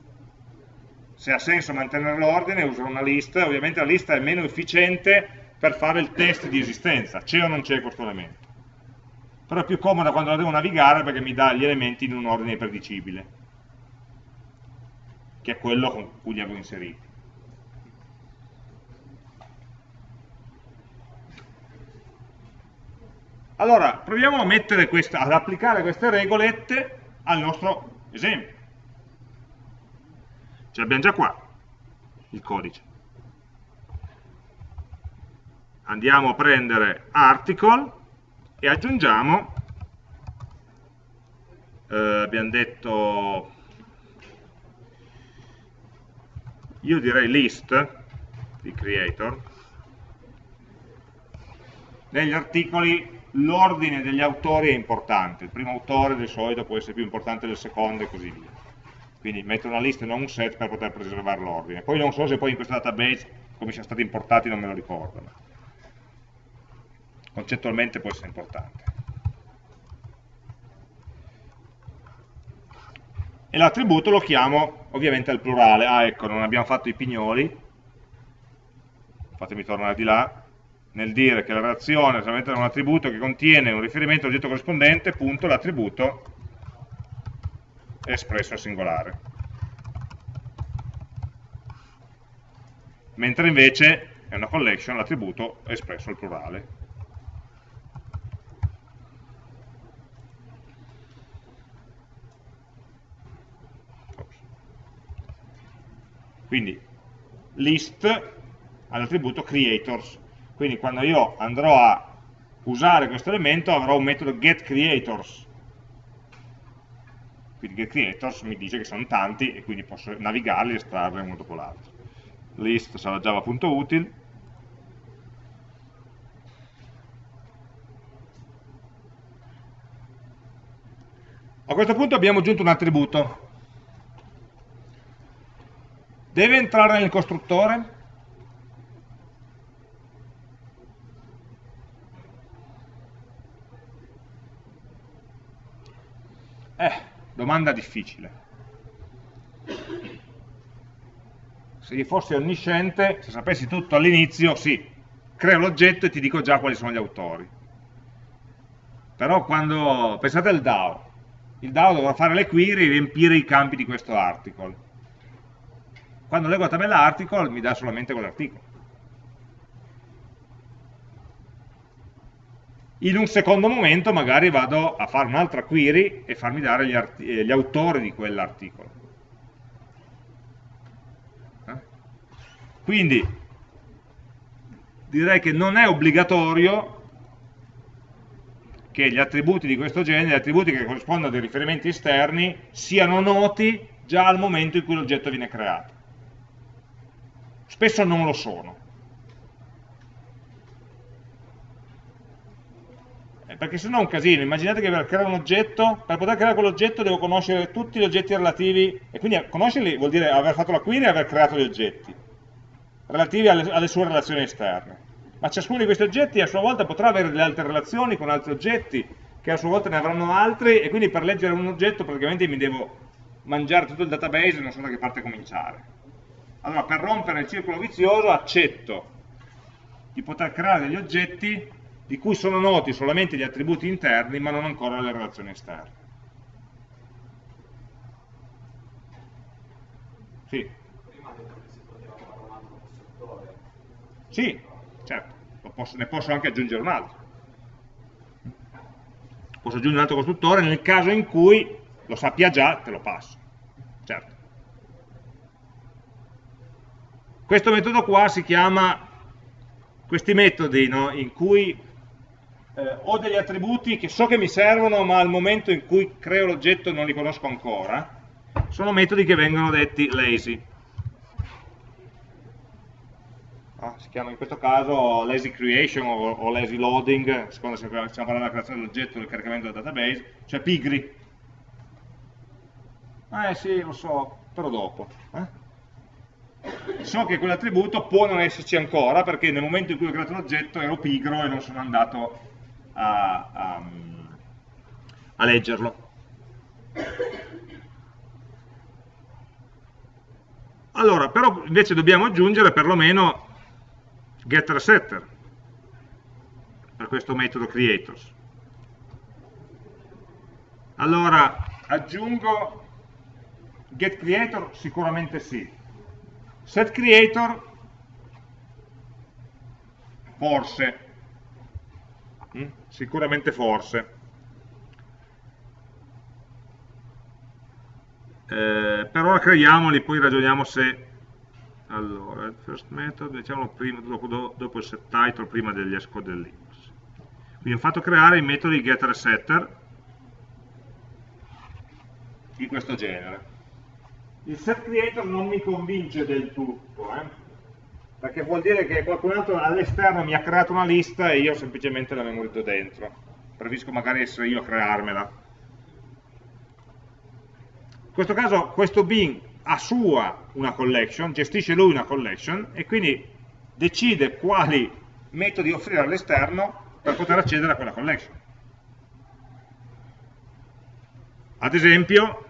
se ha senso mantenere l'ordine uso una lista, ovviamente la lista è meno efficiente per fare il test di esistenza, c'è o non c'è questo elemento. Però è più comoda quando la devo navigare perché mi dà gli elementi in un ordine predicibile, che è quello con cui li avevo inseriti. Allora, proviamo questa, ad applicare queste regolette al nostro esempio. Ce l'abbiamo già qua, il codice. Andiamo a prendere article e aggiungiamo, eh, abbiamo detto, io direi list di creator, negli articoli l'ordine degli autori è importante, il primo autore di solito può essere più importante del secondo e così via quindi metto una lista e non un set per poter preservare l'ordine. Poi non so se poi in questo database come siano stati importati non me lo ricordo, ma concettualmente può essere importante. E l'attributo lo chiamo ovviamente al plurale. Ah, ecco, non abbiamo fatto i pignoli, fatemi tornare di là, nel dire che la relazione è solamente un attributo che contiene un riferimento all'oggetto corrispondente, punto, l'attributo è espresso al singolare. Mentre invece è una collection, l'attributo è espresso al plurale. Quindi list ha l'attributo creators. Quindi quando io andrò a usare questo elemento avrò un metodo getCreators quindi getCreators mi dice che sono tanti e quindi posso navigarli e estrarre uno dopo l'altro. List sarà java.util, A questo punto abbiamo aggiunto un attributo. Deve entrare nel costruttore? Eh, Domanda difficile. Se io fossi onnisciente, se sapessi tutto all'inizio, sì, creo l'oggetto e ti dico già quali sono gli autori. Però quando, pensate al DAO, il DAO dovrà fare le query e riempire i campi di questo article. Quando leggo la tabella article mi dà solamente quell'articolo. In un secondo momento magari vado a fare un'altra query e farmi dare gli, gli autori di quell'articolo. Eh? Quindi direi che non è obbligatorio che gli attributi di questo genere, gli attributi che corrispondono a dei riferimenti esterni, siano noti già al momento in cui l'oggetto viene creato. Spesso non lo sono. Eh, perché se no è un casino, immaginate che per creare un oggetto, per poter creare quell'oggetto devo conoscere tutti gli oggetti relativi, e quindi conoscerli vuol dire aver fatto la query e aver creato gli oggetti, relativi alle, alle sue relazioni esterne ma ciascuno di questi oggetti a sua volta potrà avere delle altre relazioni con altri oggetti, che a sua volta ne avranno altri, e quindi per leggere un oggetto praticamente mi devo mangiare tutto il database e non so da che parte cominciare. Allora, per rompere il circolo vizioso, accetto di poter creare degli oggetti di cui sono noti solamente gli attributi interni, ma non ancora le relazioni esterne. Sì. Sì, certo, posso, ne posso anche aggiungere un altro. Posso aggiungere un altro costruttore nel caso in cui lo sappia già, te lo passo. Certo. Questo metodo qua si chiama, questi metodi no, in cui eh, ho degli attributi che so che mi servono ma al momento in cui creo l'oggetto non li conosco ancora, sono metodi che vengono detti lazy ah, si chiama in questo caso lazy creation o, o lazy loading, secondo se stiamo parlando della creazione dell'oggetto o del caricamento del database, cioè pigri. Eh sì, lo so, però dopo. Eh? So che quell'attributo può non esserci ancora perché nel momento in cui ho creato l'oggetto ero pigro e non sono andato a, a, a leggerlo. Allora, però invece dobbiamo aggiungere perlomeno getter setter per questo metodo creators. Allora, aggiungo get creator sicuramente sì. Set creator forse, mm? sicuramente forse. Eh, per ora creiamoli, poi ragioniamo se allora first method diciamo prima, dopo, dopo, il set title prima degli escode del quindi ho fatto creare i metodi getter e setter di questo genere il set creator non mi convince del tutto eh? perché vuol dire che qualcun altro all'esterno mi ha creato una lista e io semplicemente la memorizzo dentro preferisco magari essere io a crearmela in questo caso questo bin a sua una collection, gestisce lui una collection e quindi decide quali metodi offrire all'esterno per poter accedere a quella collection. Ad esempio,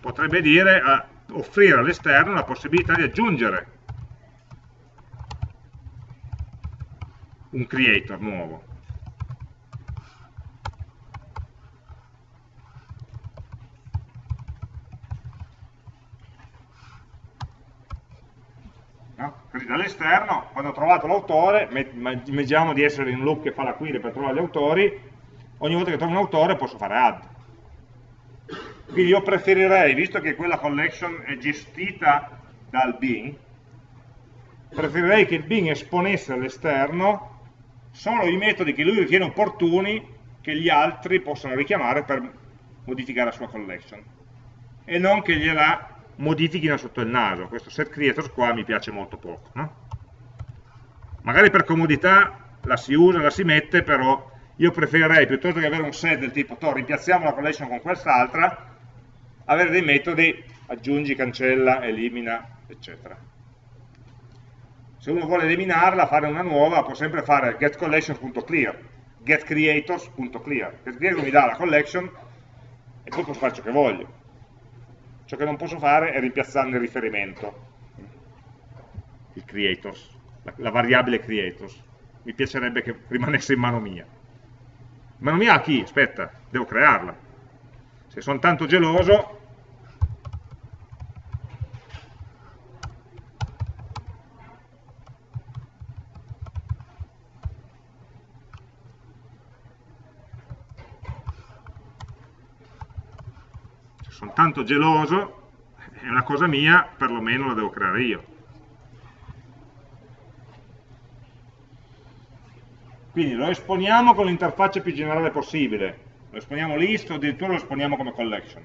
potrebbe dire a offrire all'esterno la possibilità di aggiungere un creator nuovo. Quindi dall'esterno, quando ho trovato l'autore, immaginiamo di essere in un loop che fa la query per trovare gli autori, ogni volta che trovo un autore posso fare add. Quindi io preferirei, visto che quella collection è gestita dal Bing, preferirei che il Bing esponesse all'esterno solo i metodi che lui ritiene opportuni che gli altri possano richiamare per modificare la sua collection e non che gliela modifichino sotto il naso. Questo set creators qua mi piace molto poco. No? Magari per comodità la si usa, la si mette, però io preferirei, piuttosto che avere un set del tipo, rimpiazziamo la collection con quest'altra, avere dei metodi aggiungi, cancella, elimina, eccetera. Se uno vuole eliminarla, fare una nuova, può sempre fare getCollection.clear, getCreators.clear. GetCreator mi dà la collection e poi posso fare ciò che voglio. Ciò che non posso fare è rimpiazzarne il riferimento, il creators, la, la variabile creators. Mi piacerebbe che rimanesse in mano mia. In mano mia a chi? Aspetta, devo crearla. Se sono tanto geloso, sono tanto geloso, è una cosa mia, perlomeno la devo creare io. Quindi lo esponiamo con l'interfaccia più generale possibile, lo esponiamo list o addirittura lo esponiamo come collection.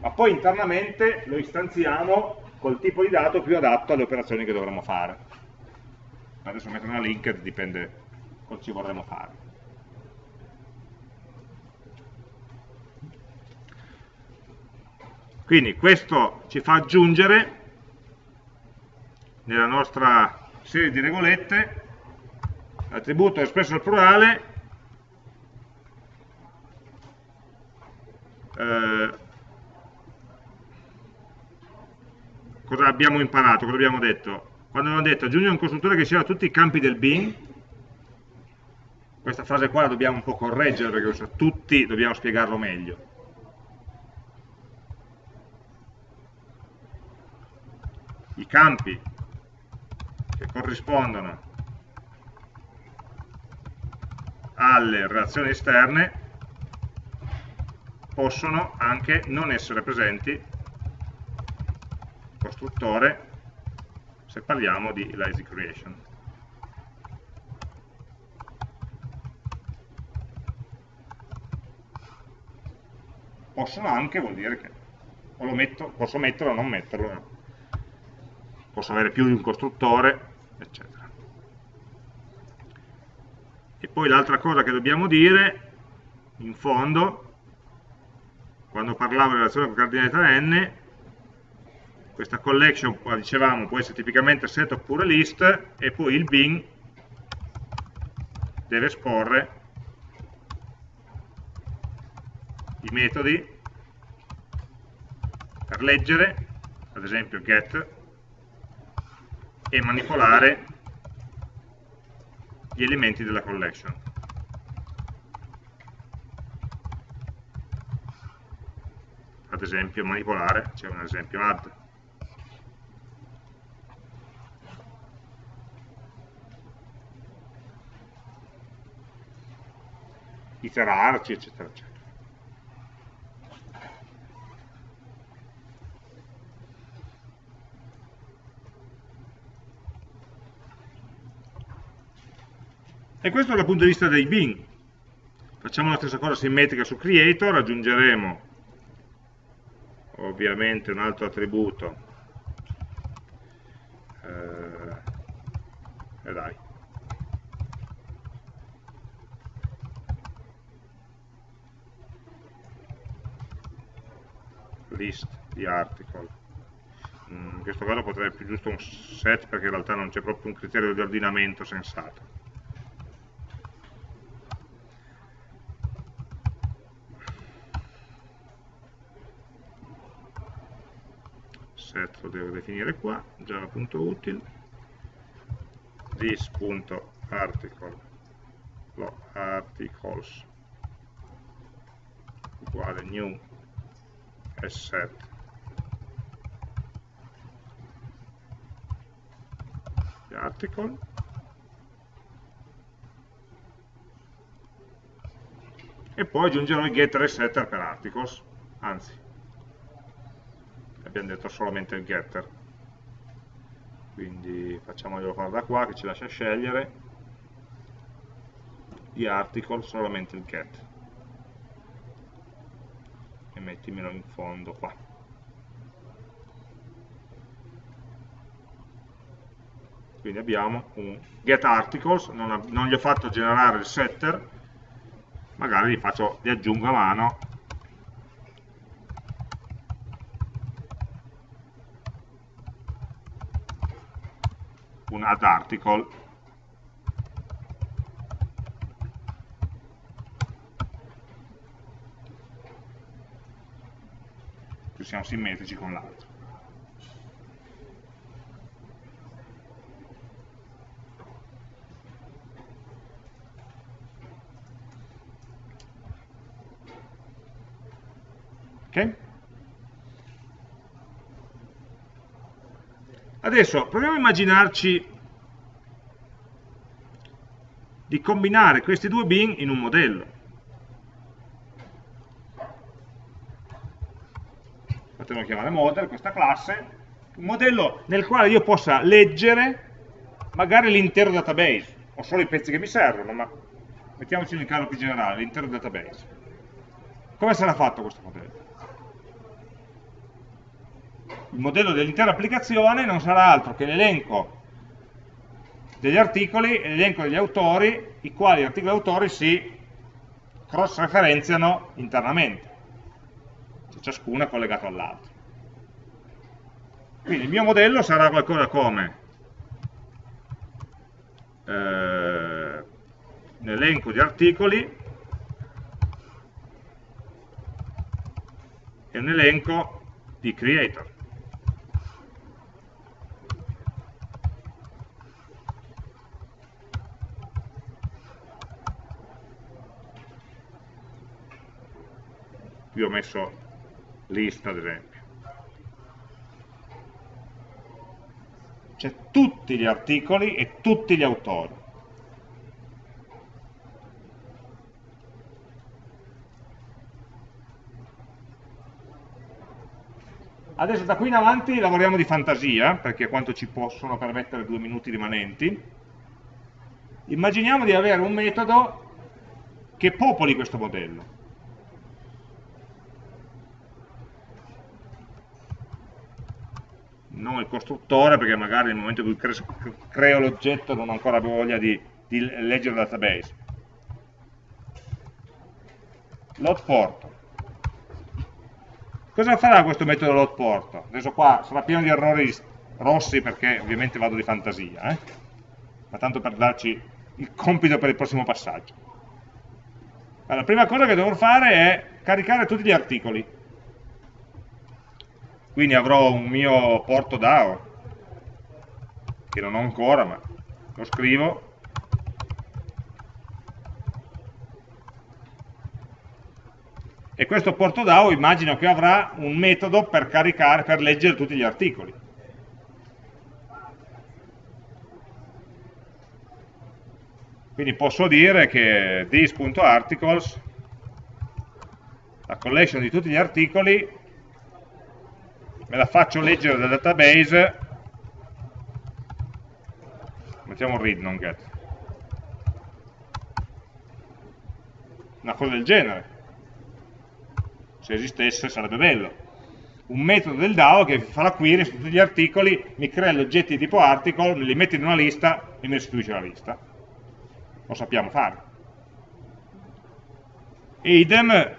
Ma poi internamente lo istanziamo col tipo di dato più adatto alle operazioni che dovremmo fare. Adesso metto una linked, dipende cosa ci vorremmo fare. Quindi questo ci fa aggiungere nella nostra serie di regolette l'attributo espresso al plurale eh, cosa abbiamo imparato, cosa abbiamo detto? Quando abbiamo detto aggiungi un costruttore che sia tutti i campi del bin, questa frase qua la dobbiamo un po' correggere perché tutti dobbiamo spiegarlo meglio. I campi che corrispondono alle relazioni esterne possono anche non essere presenti costruttore se parliamo di lazy creation. Possono anche vuol dire che o lo metto, posso metterlo o non metterlo, posso avere più di un costruttore, eccetera. E poi l'altra cosa che dobbiamo dire, in fondo, quando parlavo di relazione con cardinalità n, questa collection, dicevamo, può essere tipicamente set oppure list, e poi il bin deve esporre i metodi per leggere, ad esempio get, e manipolare gli elementi della collection. Ad esempio manipolare, c'è un esempio add. iterarci, eccetera, eccetera. E questo dal punto di vista dei bin. Facciamo la stessa cosa simmetrica su creator, aggiungeremo ovviamente un altro attributo. Eh, eh dai. list di article mm, in questo caso potrei più giusto un set perché in realtà non c'è proprio un criterio di ordinamento sensato set lo devo definire qua, java.util, this.article articles uguale new set. Di article e poi aggiungerò il getter e setter per articles anzi abbiamo detto solamente il getter. Quindi facciamoglielo fare da qua che ci lascia scegliere. Di article solamente il get. E mettimelo in fondo qua. Quindi abbiamo un get articles non, non gli ho fatto generare il setter. Magari li, faccio, li aggiungo a mano un add article più siamo simmetrici con l'altro. Adesso proviamo a immaginarci di combinare questi due bin in un modello. Potremmo chiamare model questa classe, un modello nel quale io possa leggere magari l'intero database, o solo i pezzi che mi servono, ma mettiamoci nel caso più generale, l'intero database. Come sarà fatto questo modello? Il modello dell'intera applicazione non sarà altro che l'elenco degli articoli e l'elenco degli autori, i quali articoli e autori si cross-referenziano internamente, cioè ciascuno è collegato all'altro. Quindi il mio modello sarà qualcosa come eh, un elenco di articoli e un elenco di creator. Qui ho messo lista ad esempio c'è tutti gli articoli e tutti gli autori Adesso da qui in avanti lavoriamo di fantasia, perché quanto ci possono permettere due minuti rimanenti. Immaginiamo di avere un metodo che popoli questo modello. Non il costruttore perché magari nel momento in cui creo l'oggetto non ho ancora voglia di, di leggere il database. Load port. Cosa farà questo metodo load port? Adesso qua sarà pieno di errori rossi perché ovviamente vado di fantasia, eh? ma tanto per darci il compito per il prossimo passaggio. Allora, la prima cosa che dovrò fare è caricare tutti gli articoli quindi avrò un mio porto DAO che non ho ancora ma lo scrivo. E questo porto DAO immagino che avrà un metodo per caricare, per leggere tutti gli articoli. Quindi posso dire che this.articles la collection di tutti gli articoli me la faccio leggere dal database. Mettiamo read non get. Una cosa del genere. Se esistesse sarebbe bello. Un metodo del DAO che fa la query su tutti gli articoli mi crea gli oggetti di tipo article, me li mette in una lista e mi restituisce la lista. Lo sappiamo fare. E idem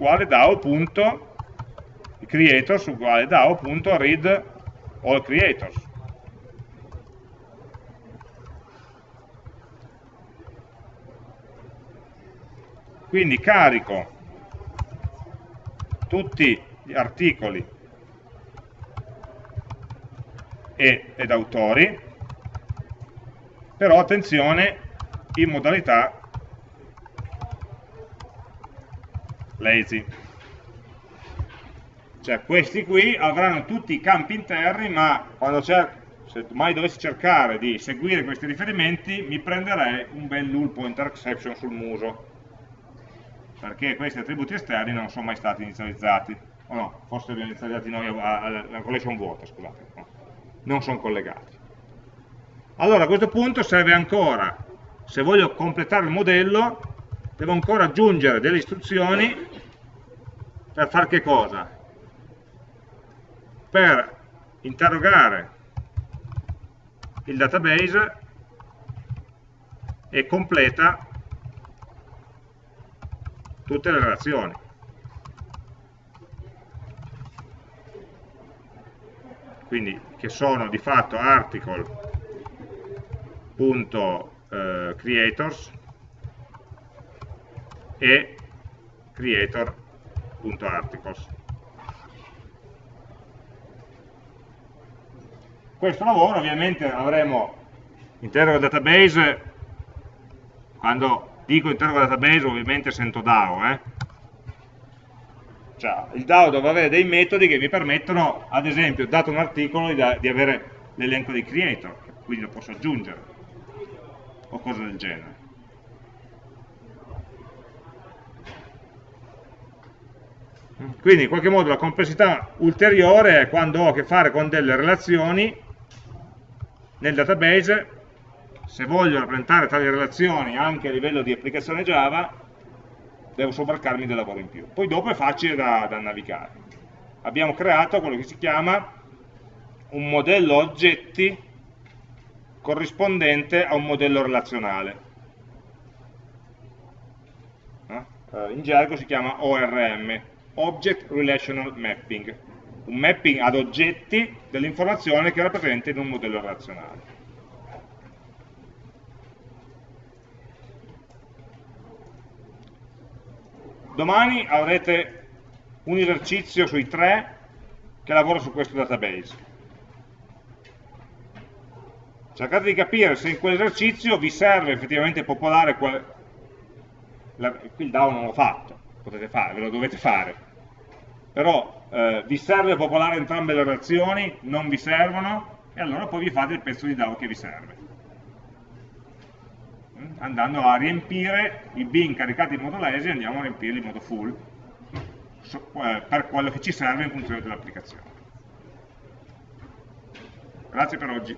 uguale DAO.creators uguale DAO.read all creators. Quindi carico tutti gli articoli ed autori, però attenzione in modalità lazy. Cioè questi qui avranno tutti i campi interni, ma quando se mai dovessi cercare di seguire questi riferimenti, mi prenderei un bel null pointer exception sul muso, perché questi attributi esterni non sono mai stati inizializzati, o no, forse li abbiamo inizializzati noi alla collection vuota, scusate, no. non sono collegati. Allora a questo punto serve ancora, se voglio completare il modello, devo ancora aggiungere delle istruzioni per fare che cosa? Per interrogare il database e completa tutte le relazioni. Quindi che sono di fatto article.creators e creator.articles. Questo lavoro ovviamente avremo interroga database, quando dico interroga database ovviamente sento DAO, eh? cioè, il DAO deve avere dei metodi che mi permettono, ad esempio, dato un articolo, di, di avere l'elenco dei creator, quindi lo posso aggiungere, o cose del genere. Quindi in qualche modo la complessità ulteriore è quando ho a che fare con delle relazioni nel database, se voglio rappresentare tali relazioni anche a livello di applicazione Java, devo sobbarcarmi del lavoro in più. Poi dopo è facile da, da navigare. Abbiamo creato quello che si chiama un modello oggetti corrispondente a un modello relazionale. Eh, in gergo si chiama ORM, Object Relational Mapping, un mapping ad oggetti dell'informazione che rappresenta in un modello relazionale. Domani avrete un esercizio sui tre che lavora su questo database. Cercate di capire se in quell'esercizio vi serve effettivamente popolare quel... La... qui il DAO non l'ho fatto, potete fare, ve lo dovete fare, però eh, vi serve popolare entrambe le relazioni, non vi servono, e allora poi vi fate il pezzo di DAO che vi serve. Mm? Andando a riempire i bin caricati in modo lazy, andiamo a riempirli in modo full, eh, per quello che ci serve in funzione dell'applicazione. Grazie per oggi.